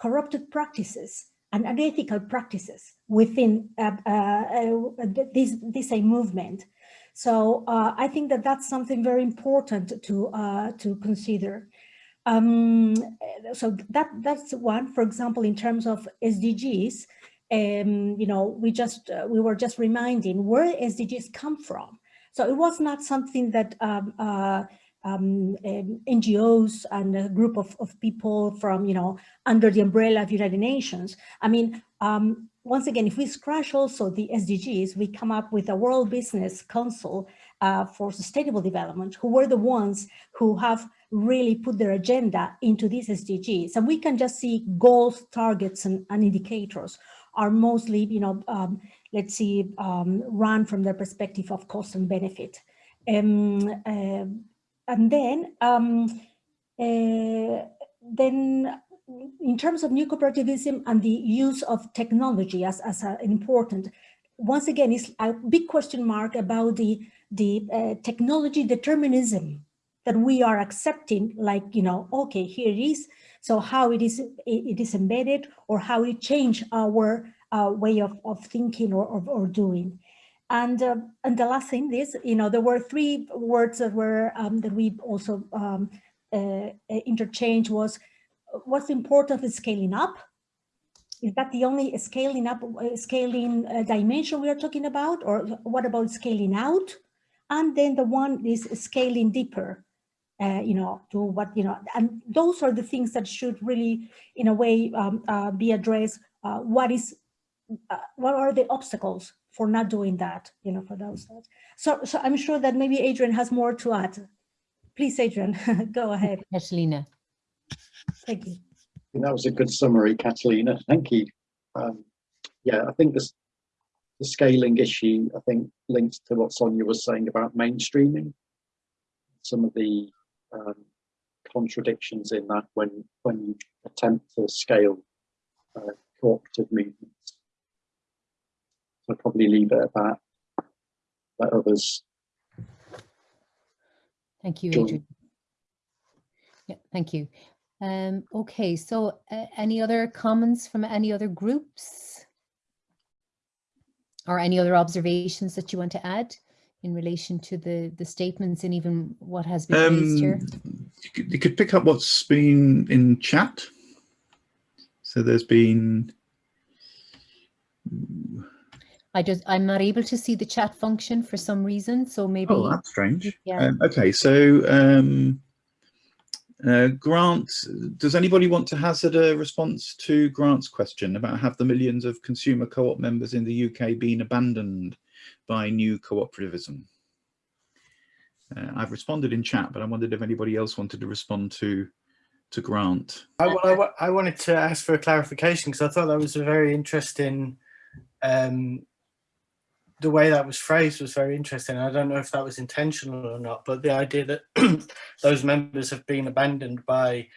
[SPEAKER 12] corrupted practices, and unethical practices within uh, uh, uh, this, this a movement. So uh, I think that that's something very important to, uh, to consider. Um, so that, that's one, for example, in terms of SDGs, um, you know, we just, uh, we were just reminding where SDGs come from. So it was not something that um, um, um, NGOs and a group of, of people from, you know, under the umbrella of United Nations. I mean, um, once again, if we scratch also the SDGs, we come up with a World Business Council uh, for Sustainable Development, who were the ones who have really put their agenda into these SDGs. And we can just see goals, targets, and, and indicators are mostly, you know, um, let's see, um, run from the perspective of cost and benefit. Um, uh, and then um, uh, then in terms of new cooperativism and the use of technology as, as a, an important, once again, it's a big question mark about the, the uh, technology determinism that we are accepting, like, you know, okay, here it is. So how it is, it is embedded or how it change our uh, way of, of thinking or, or, or doing. And uh, and the last thing is, you know, there were three words that were um, that we also um, uh, interchange was what's important is scaling up. Is that the only scaling up, uh, scaling uh, dimension we are talking about, or what about scaling out? And then the one is scaling deeper. Uh, you know, to what, you know, and those are the things that should really, in a way, um, uh, be addressed. Uh, what is, uh, what are the obstacles for not doing that, you know, for those. So, so I'm sure that maybe Adrian has more to add. Please, Adrian, go ahead.
[SPEAKER 2] Catalina.
[SPEAKER 12] Thank you.
[SPEAKER 13] That was a good summary, Catalina. Thank you. Um, yeah, I think this the scaling issue, I think, links to what Sonia was saying about mainstreaming. Some of the um, contradictions in that when when you attempt to scale uh, cooperative movements. So I'll probably leave it at that. Let others.
[SPEAKER 2] Thank you,
[SPEAKER 13] join.
[SPEAKER 2] Adrian. Yeah, thank you. Um, okay, so uh, any other comments from any other groups? Or any other observations that you want to add in relation to the, the statements and even what has been raised here?
[SPEAKER 1] Um, you, could, you could pick up what's been in chat. So there's been.
[SPEAKER 2] I just, I'm not able to see the chat function for some reason, so maybe.
[SPEAKER 1] Oh, that's strange.
[SPEAKER 2] Yeah.
[SPEAKER 1] Um, okay, so um, uh, Grant, does anybody want to hazard a response to Grant's question about have the millions of consumer co-op members in the UK been abandoned by new cooperativism? Uh, I've responded in chat, but I wondered if anybody else wanted to respond to to Grant.
[SPEAKER 14] I, I, I wanted to ask for a clarification because I thought that was a very interesting, um, the way that was phrased was very interesting. I don't know if that was intentional or not, but the idea that those members have been abandoned by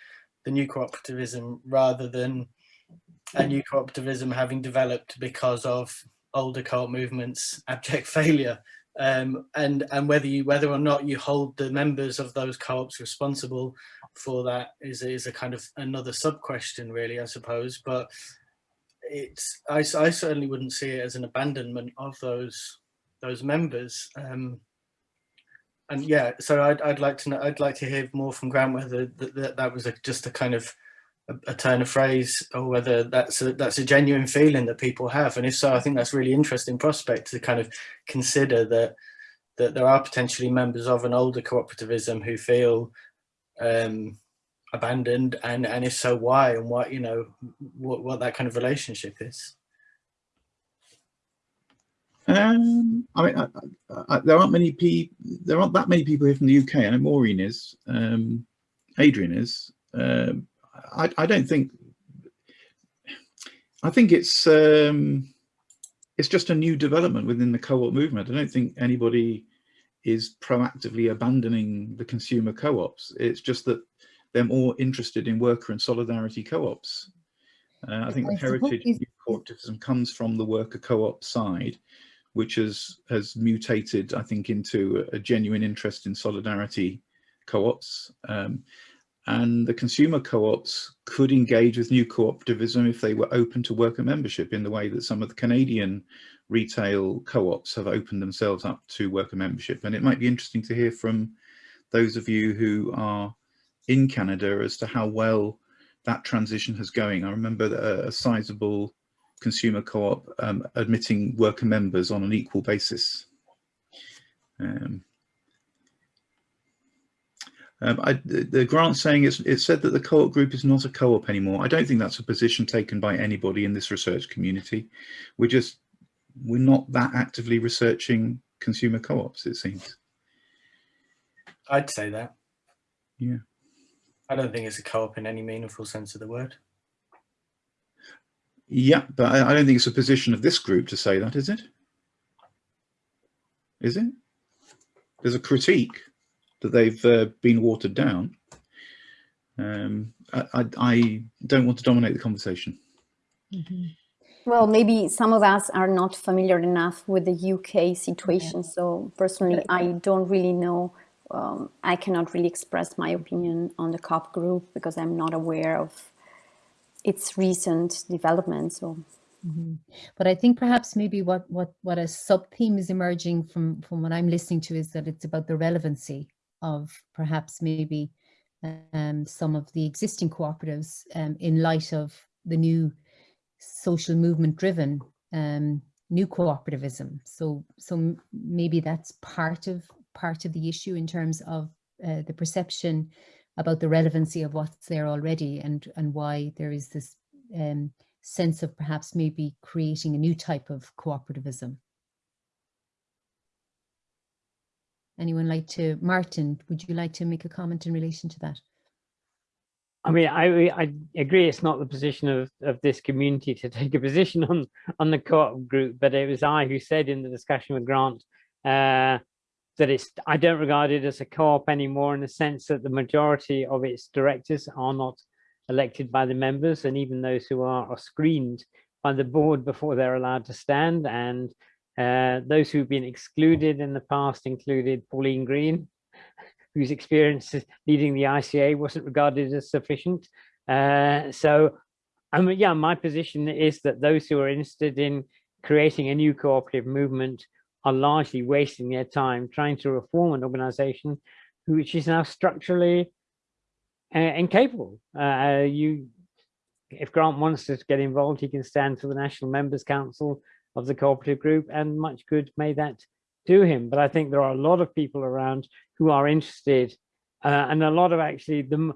[SPEAKER 14] the new cooperativism rather than a new cooperativism having developed because of older co-op movements abject failure. Um, and and whether you whether or not you hold the members of those co-ops responsible for that is is a kind of another sub question really I suppose. But it's I, I certainly wouldn't see it as an abandonment of those those members. Um, and yeah so I'd, I'd like to know I'd like to hear more from Grant whether that, that, that was a, just a kind of a, turn of phrase or whether that's a, that's a genuine feeling that people have and if so I think that's really interesting prospect to kind of consider that that there are potentially members of an older cooperativism who feel um, abandoned and and if so why and what you know what, what that kind of relationship is
[SPEAKER 1] Um, I mean, I, I, I, there aren't many people. There aren't that many people here from the UK. I know Maureen is. Um, Adrian is. Um, I, I don't think. I think it's um, it's just a new development within the co-op movement. I don't think anybody is proactively abandoning the consumer co-ops. It's just that they're more interested in worker and solidarity co-ops. Uh, I think the heritage of cooperativism comes from the worker co-op side, which has has mutated, I think, into a, a genuine interest in solidarity co-ops. Um, and the consumer co-ops could engage with new cooperativism if they were open to worker membership in the way that some of the Canadian retail co-ops have opened themselves up to worker membership. And it might be interesting to hear from those of you who are in Canada as to how well that transition has going. I remember a, a sizable consumer co-op um, admitting worker members on an equal basis. Um, um, I, the, the grant saying it's, it said that the co-op group is not a co-op anymore. I don't think that's a position taken by anybody in this research community. We're just, we're not that actively researching consumer co-ops, it seems.
[SPEAKER 14] I'd say that
[SPEAKER 1] Yeah.
[SPEAKER 14] I don't think it's a co-op in any meaningful sense of the word
[SPEAKER 1] Yeah, but I, I don't think it's a position of this group to say that, is it? Is it? There's a critique that they've uh, been watered down. Um, I, I, I, don't want to dominate the conversation.
[SPEAKER 5] Mm -hmm. Well, maybe some of us are not familiar enough with the UK situation. Yeah. So personally, I don't really know. Um, I cannot really express my opinion on the co-op group because I'm not aware of its recent developments. So.
[SPEAKER 2] Mm -hmm. But I think perhaps maybe what what what a sub theme is emerging from from what I'm listening to is that it's about the relevancy of perhaps maybe um, some of the existing cooperatives um, in light of the new social movement driven um, new cooperativism. So, so maybe that's part of part of the issue in terms of uh, the perception about the relevancy of what's there already and and why there is this um, sense of perhaps maybe creating a new type of cooperativism. Anyone like to, Martin, would you like to make a comment in relation to that?
[SPEAKER 9] I mean, I I agree. It's not the position of of this community to take a position on on the co-op group, but it was I who said in the discussion with Grant uh, that it's. I don't regard it as a co-op anymore in the sense that the majority of its directors are not elected by the members, and even those who are are screened by the board before they're allowed to stand. And uh, those who've been excluded in the past included Pauline Green, whose experience leading the ICA wasn't regarded as sufficient. Uh, so, mean, yeah, my position is that those who are interested in creating a new cooperative movement are largely wasting their time trying to reform an organization which is now structurally uh, incapable. Uh, you, if Grant wants to get involved, he can stand for the National Members Council of the cooperative group and much good may that do him. But I think there are a lot of people around who are interested uh, and a lot of actually the,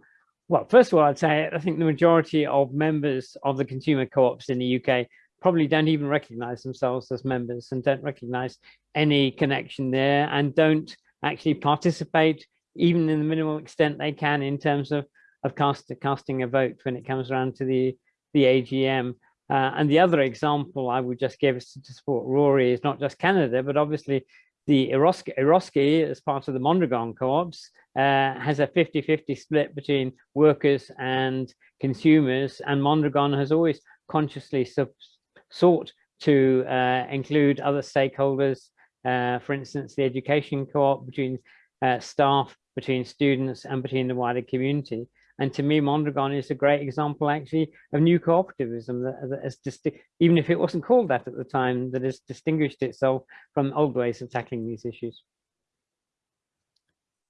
[SPEAKER 9] well, first of all, I'd say I think the majority of members of the consumer co-ops in the UK probably don't even recognize themselves as members and don't recognize any connection there and don't actually participate even in the minimal extent they can in terms of of cast, casting a vote when it comes around to the the AGM. Uh, and the other example I would just give to support Rory is not just Canada, but obviously the Eroski, Eroski as part of the Mondragon co-ops uh, has a 50-50 split between workers and consumers and Mondragon has always consciously sought to uh, include other stakeholders, uh, for instance, the education co-op between uh, staff, between students and between the wider community. And to me, Mondragon is a great example, actually, of new cooperativism that, that has just, even if it wasn't called that at the time, that has distinguished itself from old ways of tackling these issues.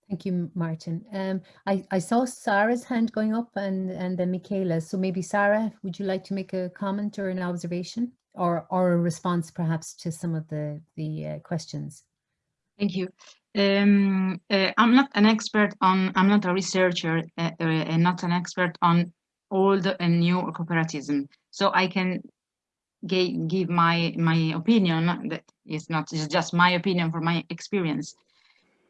[SPEAKER 2] Thank you, Martin. Um, I, I saw Sarah's hand going up and, and then Michaela. So maybe Sarah, would you like to make a comment or an observation or, or a response perhaps to some of the, the uh, questions?
[SPEAKER 6] Thank you. Um, uh, I'm not an expert on, I'm not a researcher uh, uh, not an expert on old and new cooperativism. So I can give my my opinion that is not is just my opinion from my experience.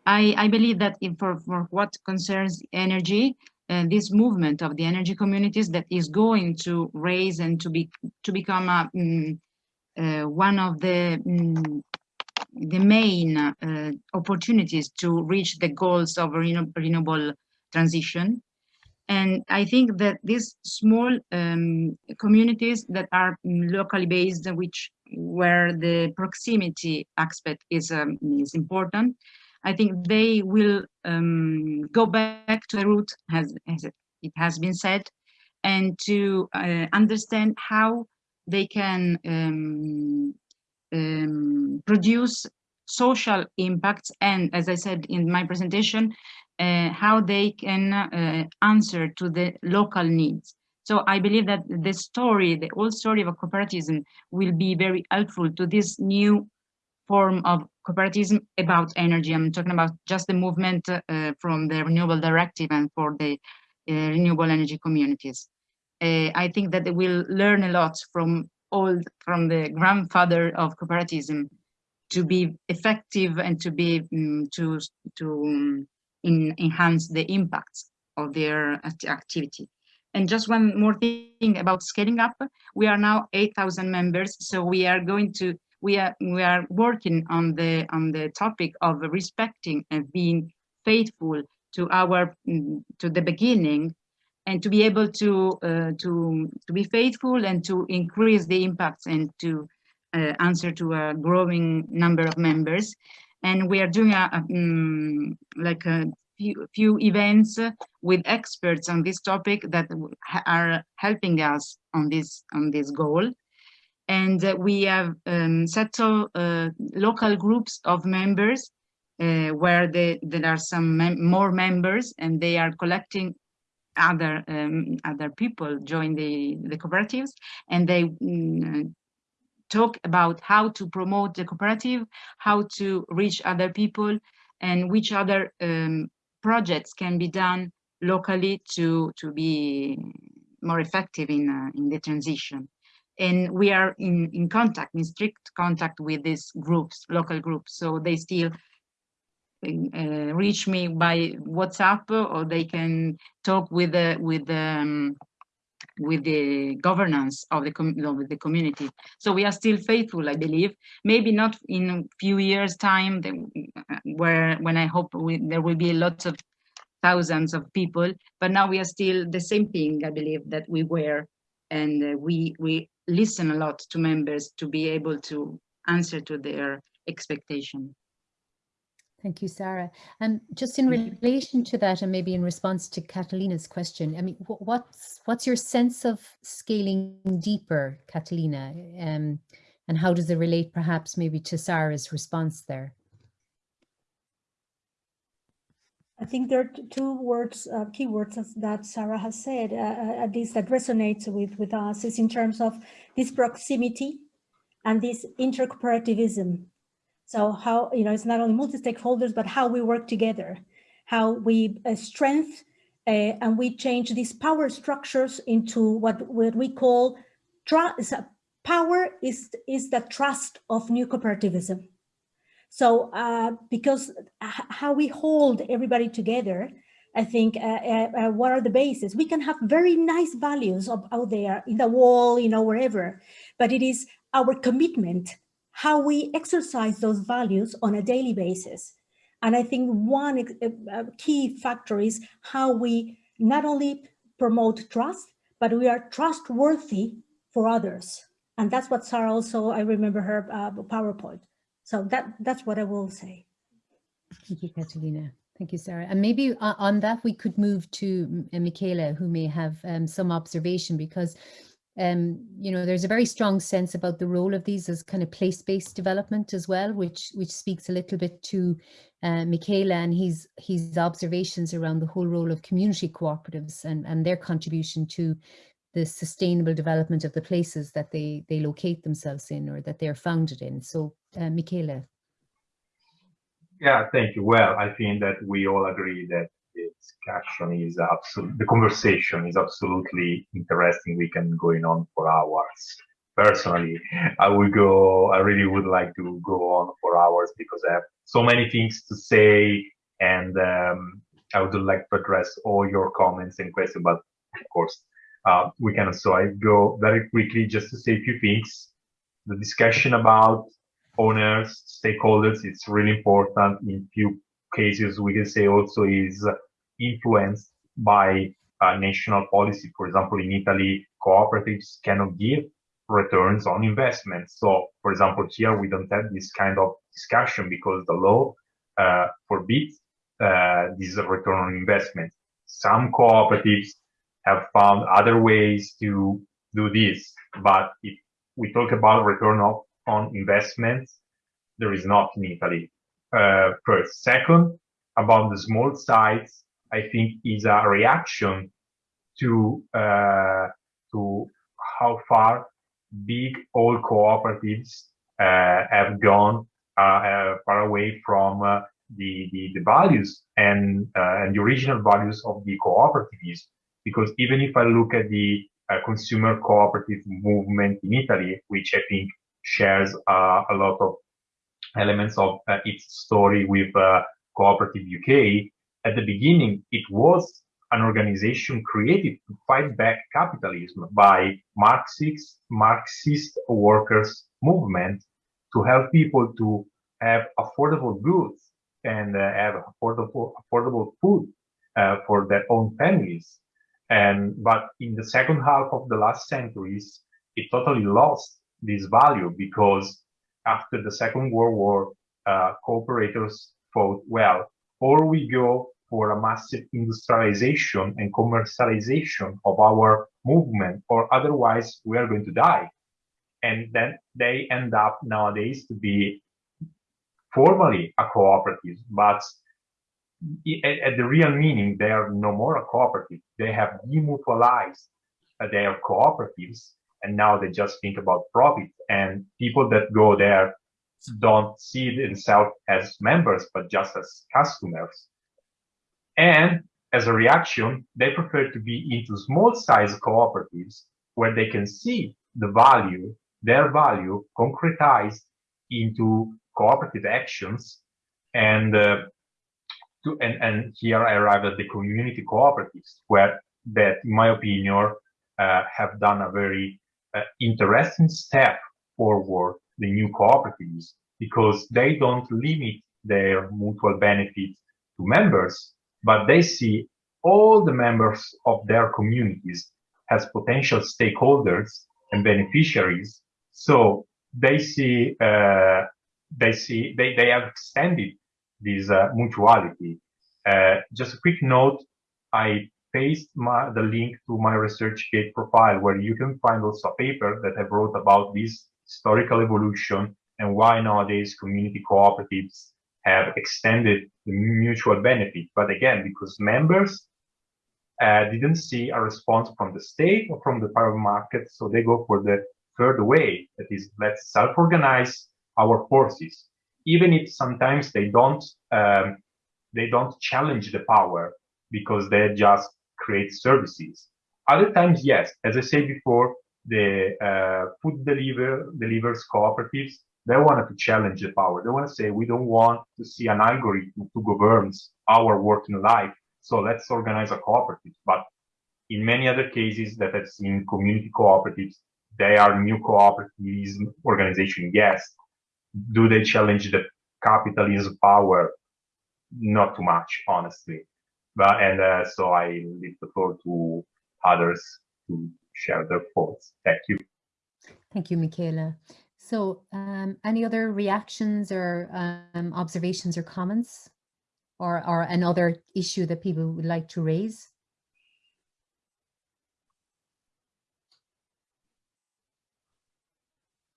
[SPEAKER 6] I, I believe that for, for what concerns energy, uh, this movement of the energy communities that is going to raise and to be to become a, um, uh, one of the um, the main uh, opportunities to reach the goals of renewable transition. And I think that these small um, communities that are locally based, which where the proximity aspect is um, is important, I think they will um, go back to the root, as, as it has been said, and to uh, understand how they can um, produce social impacts and, as I said in my presentation, uh, how they can uh, answer to the local needs. So I believe that the story, the old story of cooperativism will be very helpful to this new form of cooperativism about energy. I'm talking about just the movement uh, from the Renewable Directive and for the uh, renewable energy communities. Uh, I think that they will learn a lot from old from the grandfather of cooperativism to be effective and to be um, to to um, in, enhance the impacts of their activity. And just one more thing about scaling up, we are now 8,000 members, so we are going to we are we are working on the on the topic of respecting and being faithful to our mm, to the beginning and to be able to uh, to to be faithful and to increase the impacts and to uh, answer to a growing number of members. And we are doing a, a um, like a few, few events with experts on this topic that are helping us on this on this goal. And uh, we have um, settled uh, local groups of members uh, where they, there are some mem more members and they are collecting other um, other people join the the cooperatives and they mm, talk about how to promote the cooperative how to reach other people and which other um, projects can be done locally to to be more effective in uh, in the transition. And we are in in contact in strict contact with these groups local groups. So they still uh, reach me by WhatsApp or they can talk with the with the um, with the governance of the of the community. So we are still faithful, I believe. Maybe not in a few years' time, where when I hope we, there will be lots of thousands of people. But now we are still the same thing, I believe, that we were, and uh, we we listen a lot to members to be able to answer to their expectation.
[SPEAKER 2] Thank you, Sarah. And just in relation to that, and maybe in response to Catalina's question, I mean, what's what's your sense of scaling deeper, Catalina, um, and how does it relate perhaps maybe to Sarah's response there?
[SPEAKER 12] I think there are two words, uh, key words that Sarah has said, uh, uh, at least that resonates with, with us, is in terms of this proximity and this intercooperativism so how, you know, it's not only multi-stakeholders, but how we work together, how we uh, strength uh, and we change these power structures into what, what we call trust. Power is, is the trust of new cooperativism. So uh, because how we hold everybody together, I think, uh, uh, uh, what are the bases? We can have very nice values of, out there in the wall, you know, wherever, but it is our commitment how we exercise those values on a daily basis. And I think one key factor is how we not only promote trust, but we are trustworthy for others. And that's what Sarah also, I remember her uh, PowerPoint. So that that's what I will say.
[SPEAKER 2] Thank you, Catalina. Thank you, Sarah. And maybe uh, on that, we could move to Michaela, who may have um, some observation because um, you know, there's a very strong sense about the role of these as kind of place-based development as well, which which speaks a little bit to uh, Michela and his his observations around the whole role of community cooperatives and, and their contribution to the sustainable development of the places that they they locate themselves in or that they're founded in. So, uh, Michela.
[SPEAKER 4] Yeah, thank you. Well, I think that we all agree that discussion is absolutely, the conversation is absolutely interesting. We can go on for hours. Personally, I would go, I really would like to go on for hours because I have so many things to say and um, I would like to address all your comments and questions, but of course, uh, we can. So I go very quickly just to say a few things. The discussion about owners, stakeholders, it's really important in few cases we can say also is influenced by uh, national policy. For example, in Italy, cooperatives cannot give returns on investments. So, for example, here we don't have this kind of discussion because the law uh, forbids uh, this return on investment. Some cooperatives have found other ways to do this, but if we talk about return of, on investments, there is not in Italy uh, first. Second, about the small sites, I think is a reaction to uh, to how far big old cooperatives uh, have gone uh, uh far away from uh, the, the, the values and uh, and the original values of the cooperatives. Because even if I look at the consumer cooperative movement in Italy, which I think shares a lot of elements of its story with Cooperative UK, at the beginning, it was an organization created to fight back capitalism by Marxist, Marxist workers movement to help people to have affordable goods and uh, have affordable, affordable food uh, for their own families. And but in the second half of the last centuries, it totally lost this value because after the Second World War, uh, cooperators thought, well, or we go for a massive industrialization and commercialization of our movement, or otherwise we are going to die. And then they end up nowadays to be formally a cooperative, but at, the real meaning, they are no more a cooperative. They have demutualized their cooperatives, and now they just think about profit. And people that go there don't see themselves as members, but just as customers. And as a reaction, they prefer to be into small size cooperatives where they can see the value, their value concretized into cooperative actions. And uh, to, and, and here I arrive at the community cooperatives where that in my opinion uh, have done a very uh, interesting step forward the new cooperatives because they don't limit their mutual benefit to members but they see all the members of their communities as potential stakeholders and beneficiaries so they see uh, they see they, they have extended this uh, mutuality. Uh, just a quick note, I paste my, the link to my ResearchGate profile where you can find also a paper that I wrote about this historical evolution and why nowadays community cooperatives have extended the mutual benefit. But again, because members uh, didn't see a response from the state or from the private market, so they go for the third way, that is, let's self-organize our forces, even if sometimes they don't um, they don't challenge the power because they just create services. Other times, yes, as I said before, the uh, food deliver delivers cooperatives they wanted to challenge the power. They want to say we don't want to see an algorithm to govern our working life, so let's organize a cooperative. But in many other cases that I've seen community cooperatives, they are new cooperatives organization, yes, do they challenge the capitalism power? Not too much, honestly. But and uh, so I leave the floor to others to share their thoughts. Thank you.
[SPEAKER 2] Thank you, Michele. So um, any other reactions or um, observations or comments or, or another issue that people would like to raise?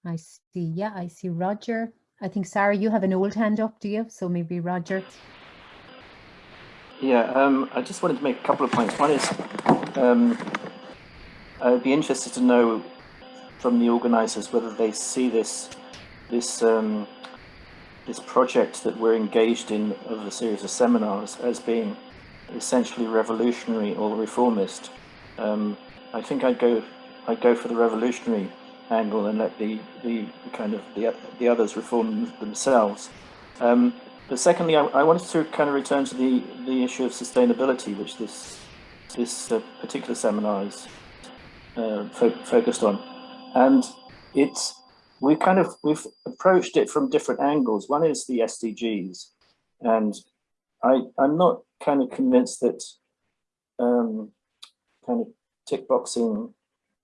[SPEAKER 2] I see, yeah, I see Roger. I think, Sarah, you have an old hand up, do you? So maybe Roger.
[SPEAKER 10] Yeah, um, I just wanted to make a couple of points. One is, um, I'd be interested to know from the organisers whether they see this this um, this project that we're engaged in of a series of seminars as being essentially revolutionary or reformist. Um, I think I'd go I'd go for the revolutionary angle and let the, the kind of the, the others reform themselves. Um, but secondly, I, I, wanted to kind of return to the, the issue of sustainability, which this this uh, particular seminar is uh, fo focused on, and it's we kind of we've approached it from different angles. One is the SDGs, and I I'm not kind of convinced that um, kind of tick boxing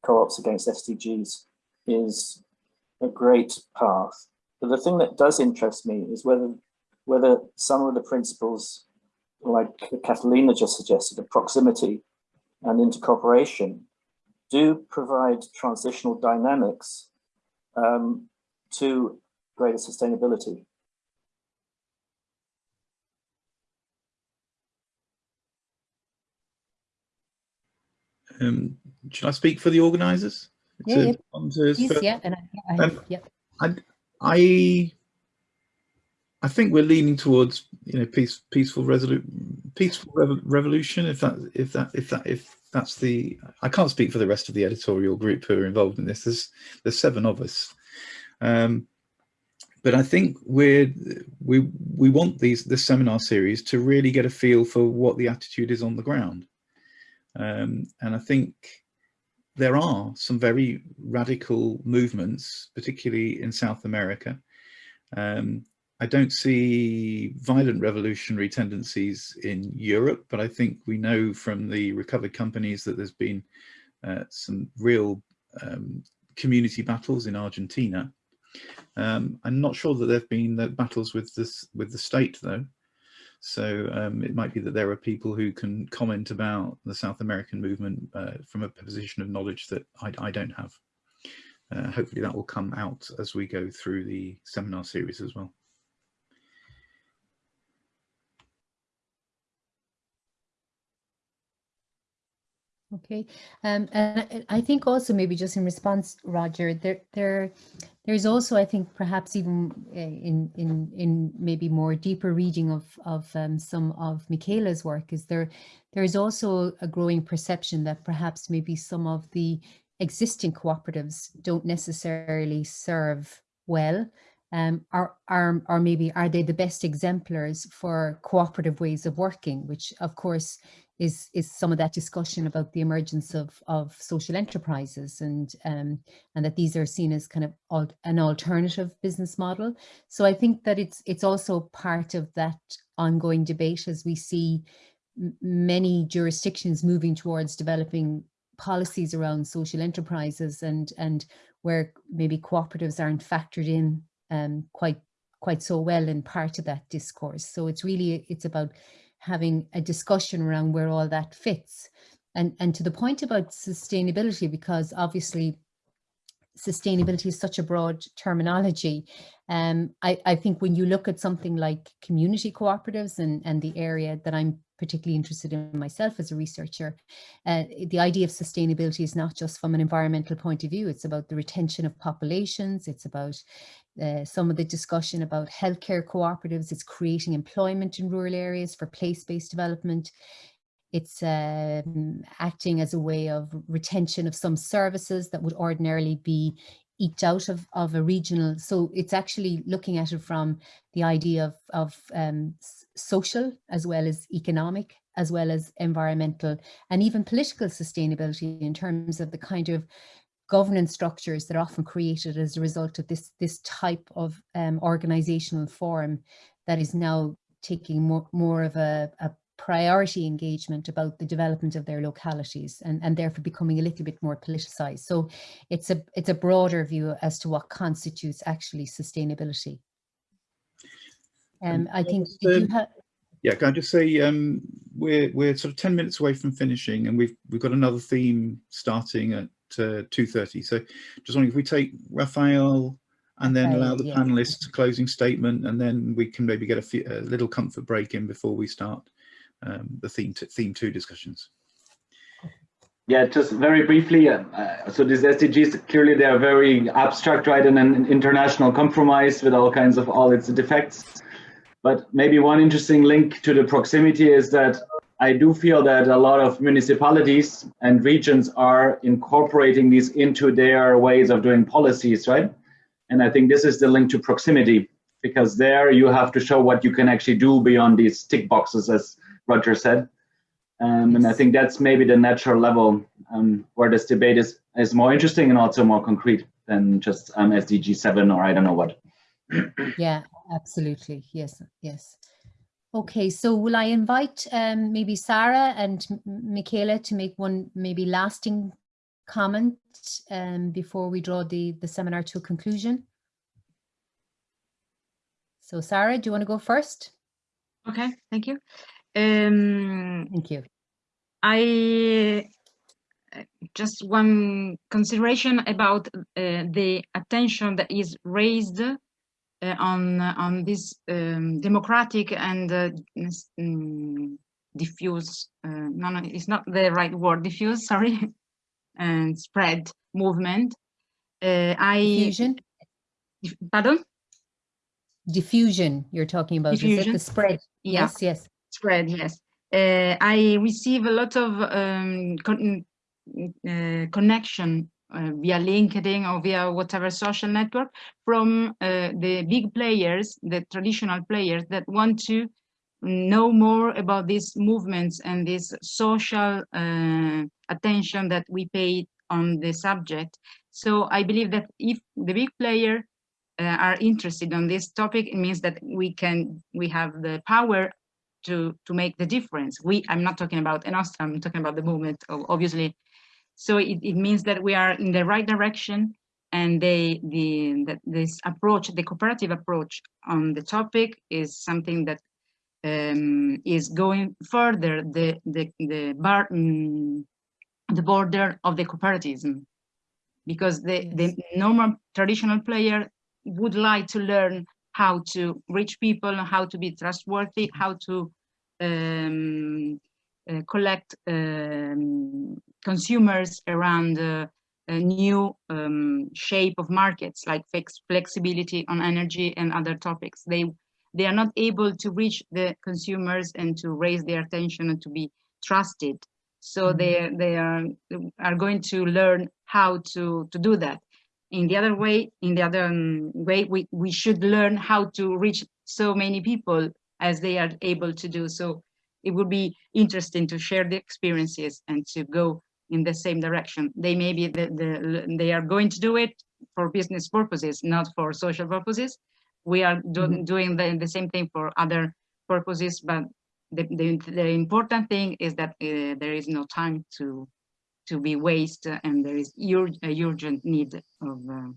[SPEAKER 10] co-ops against SDGs is a great path. But the thing that does interest me is whether whether some of the principles, like Catalina just suggested, of proximity and intercooperation, do provide transitional dynamics um, to greater sustainability.
[SPEAKER 1] Um, should I speak for the organisers?
[SPEAKER 2] Yeah, yeah. Please, yeah, and I, I,
[SPEAKER 1] um,
[SPEAKER 2] yeah.
[SPEAKER 1] I, I, I think we're leaning towards you know peace, peaceful peaceful rev revolution. If that, if that, if that, if that's the, I can't speak for the rest of the editorial group who are involved in this. There's there's seven of us, um, but I think we're we we want these this seminar series to really get a feel for what the attitude is on the ground, um, and I think there are some very radical movements, particularly in South America. Um, I don't see violent revolutionary tendencies in Europe, but I think we know from the recovered companies that there's been uh, some real um, community battles in Argentina. Um, I'm not sure that there have been the battles with this with the state though. So um, it might be that there are people who can comment about the South American movement uh, from a position of knowledge that I, I don't have. Uh, hopefully that will come out as we go through the seminar series as well.
[SPEAKER 2] Okay, um, and I think also maybe just in response, Roger, there, there, there's also I think perhaps even eh, in in in maybe more deeper reading of of um, some of Michela's work is there there is also a growing perception that perhaps maybe some of the existing cooperatives don't necessarily serve well. Um, are, are, are maybe are they the best exemplars for cooperative ways of working, which of course is is some of that discussion about the emergence of of social enterprises and um, and that these are seen as kind of al an alternative business model. So I think that it's it's also part of that ongoing debate as we see many jurisdictions moving towards developing policies around social enterprises and and where maybe cooperatives aren't factored in um, quite quite so well in part of that discourse. So it's really it's about having a discussion around where all that fits. And, and to the point about sustainability, because obviously sustainability is such a broad terminology. Um, I, I think when you look at something like community cooperatives and, and the area that I'm particularly interested in myself as a researcher, uh, the idea of sustainability is not just from an environmental point of view, it's about the retention of populations, it's about uh, some of the discussion about healthcare cooperatives, it's creating employment in rural areas for place-based development. It's um, acting as a way of retention of some services that would ordinarily be eked out of, of a regional. So it's actually looking at it from the idea of, of um, social as well as economic, as well as environmental and even political sustainability in terms of the kind of governance structures that are often created as a result of this, this type of um, organizational form that is now taking more, more of a, a priority engagement about the development of their localities and, and therefore becoming a little bit more politicized. So it's a, it's a broader view as to what constitutes actually sustainability. Um, I think,
[SPEAKER 1] um, yeah, can I just say um, we're we're sort of ten minutes away from finishing, and we've we've got another theme starting at uh, 2.30. So just wondering if we take Raphael and then allow the yeah. panelists closing statement and then we can maybe get a, few, a little comfort break in before we start um, the theme, theme two discussions.
[SPEAKER 7] Yeah, just very briefly. Uh, so these SDGs, clearly they are very abstract, right, and an international compromise with all kinds of all its defects. But maybe one interesting link to the proximity is that I do feel that a lot of municipalities and regions are incorporating these into their ways of doing policies, right? And I think this is the link to proximity because there you have to show what you can actually do beyond these tick boxes, as Roger said. Um, and I think that's maybe the natural level um, where this debate is, is more interesting and also more concrete than just um, SDG 7 or I don't know what.
[SPEAKER 2] yeah, absolutely. Yes, yes. Okay, so will I invite um, maybe Sarah and Michela to make one maybe lasting comment um, before we draw the, the seminar to a conclusion? So Sarah, do you want to go first?
[SPEAKER 6] Okay, thank you. Um,
[SPEAKER 2] thank you.
[SPEAKER 6] I just one consideration about uh, the attention that is raised uh, on on this um, democratic and uh, um, diffuse uh, no no it's not the right word diffuse sorry and spread movement. I
[SPEAKER 2] diffusion?
[SPEAKER 6] Pardon?
[SPEAKER 2] Diffusion you're talking about diffusion. the spread?
[SPEAKER 6] Yeah.
[SPEAKER 2] yes yes.
[SPEAKER 6] Spread yes. Uh, i receive a lot of um, con uh, connection uh, via LinkedIn or via whatever social network from uh, the big players, the traditional players that want to know more about these movements and this social uh, attention that we pay on the subject. So I believe that if the big player uh, are interested on this topic, it means that we can we have the power to to make the difference. We I'm not talking about Enostra, I'm talking about the movement, obviously. So it, it means that we are in the right direction and they the that this approach, the cooperative approach on the topic is something that um, is going further the the the bar um, the border of the cooperativism because the yes. the normal traditional player would like to learn how to reach people, how to be trustworthy, how to um, collect um, consumers around uh, a new um, shape of markets like flexibility on energy and other topics. They they are not able to reach the consumers and to raise their attention and to be trusted. So mm -hmm. they they are are going to learn how to to do that in the other way, in the other um, way, we, we should learn how to reach so many people as they are able to do. So it would be interesting to share the experiences and to go in the same direction. They may be the, the they are going to do it for business purposes, not for social purposes. We are do, mm -hmm. doing the, the same thing for other purposes, but the, the, the important thing is that uh, there is no time to to be waste and there is ur a urgent need of uh,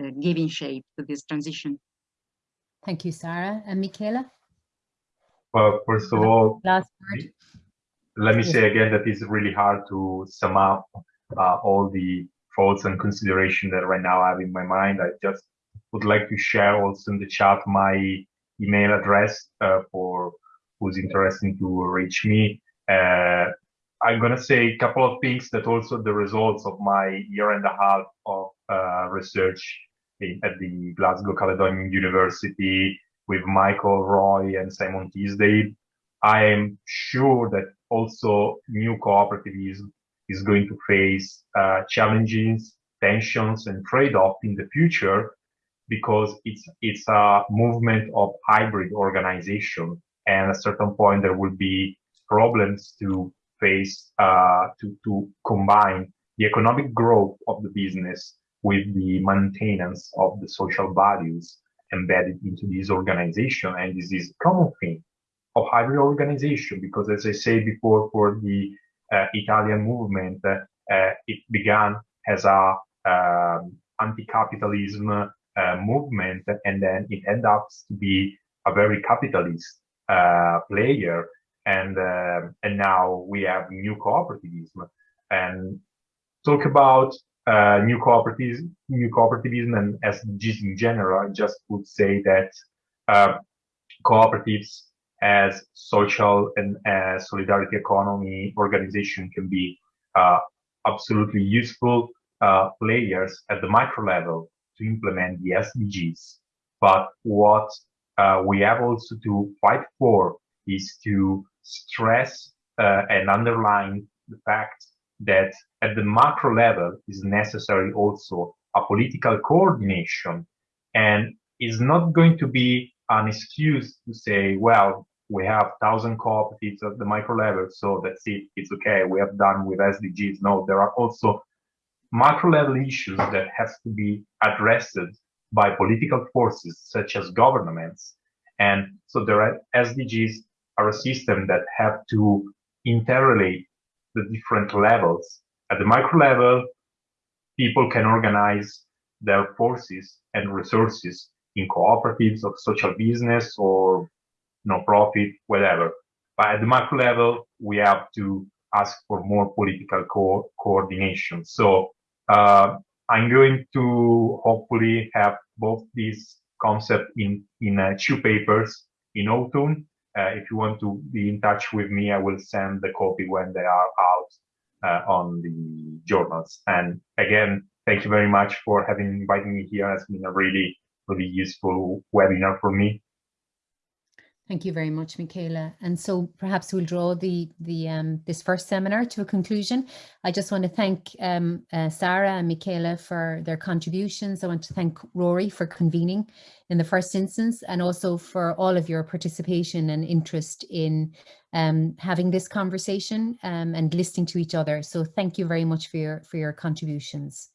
[SPEAKER 6] uh, giving shape to this transition.
[SPEAKER 2] Thank you, Sarah. And Michela?
[SPEAKER 4] Well, first of all, Last word. let me say again that it's really hard to sum up uh, all the thoughts and consideration that right now I have in my mind. I just would like to share also in the chat my email address uh, for who's interested to reach me. Uh, I'm going to say a couple of things that also the results of my year and a half of uh, research in, at the Glasgow Caledonian University with Michael Roy and Simon Teasdale. I am sure that also new cooperativism is going to face uh, challenges, tensions, and trade-off in the future because it's it's a movement of hybrid organization, and at a certain point there will be problems to face uh, to, to combine the economic growth of the business with the maintenance of the social values embedded into this organization. And this is a common thing of hybrid organization, because as I said before, for the uh, Italian movement, uh, it began as a um, anti-capitalism uh, movement, and then it ended up to be a very capitalist uh, player and uh, and now we have new cooperativism and talk about uh, new cooperativism, new cooperativism and SDGs in general. I just would say that uh, cooperatives as social and solidarity economy organization can be uh, absolutely useful uh, players at the micro level to implement the SDGs. But what we have also to fight for is to stress and underline the fact that at the macro level is necessary also a political coordination and is not going to be an excuse to say, well, we have thousand cooperatives at the micro level, so that's it, it's okay, we have done with SDGs. No, there are also macro level issues that have to be addressed by political forces such as governments. And so are SDGs are a system that have to interrelate the different levels. At the micro level, people can organize their forces and resources in cooperatives of social business or no-profit, whatever. But at the macro level, we have to ask for more political co coordination. So uh, I'm going to hopefully have both these concepts in, in uh, two papers in autumn uh, if you want to be in touch with me, I will send the copy when they are out uh, on the journals. And again, thank you very much for having invited me here. It's been a really, really useful webinar for me.
[SPEAKER 2] Thank you very much, Michela. And so perhaps we'll draw the, the um, this first seminar to a conclusion. I just want to thank um, uh, Sarah and Michela for their contributions. I want to thank Rory for convening in the first instance and also for all of your participation and interest in um, having this conversation um, and listening to each other. So thank you very much for your, for your contributions.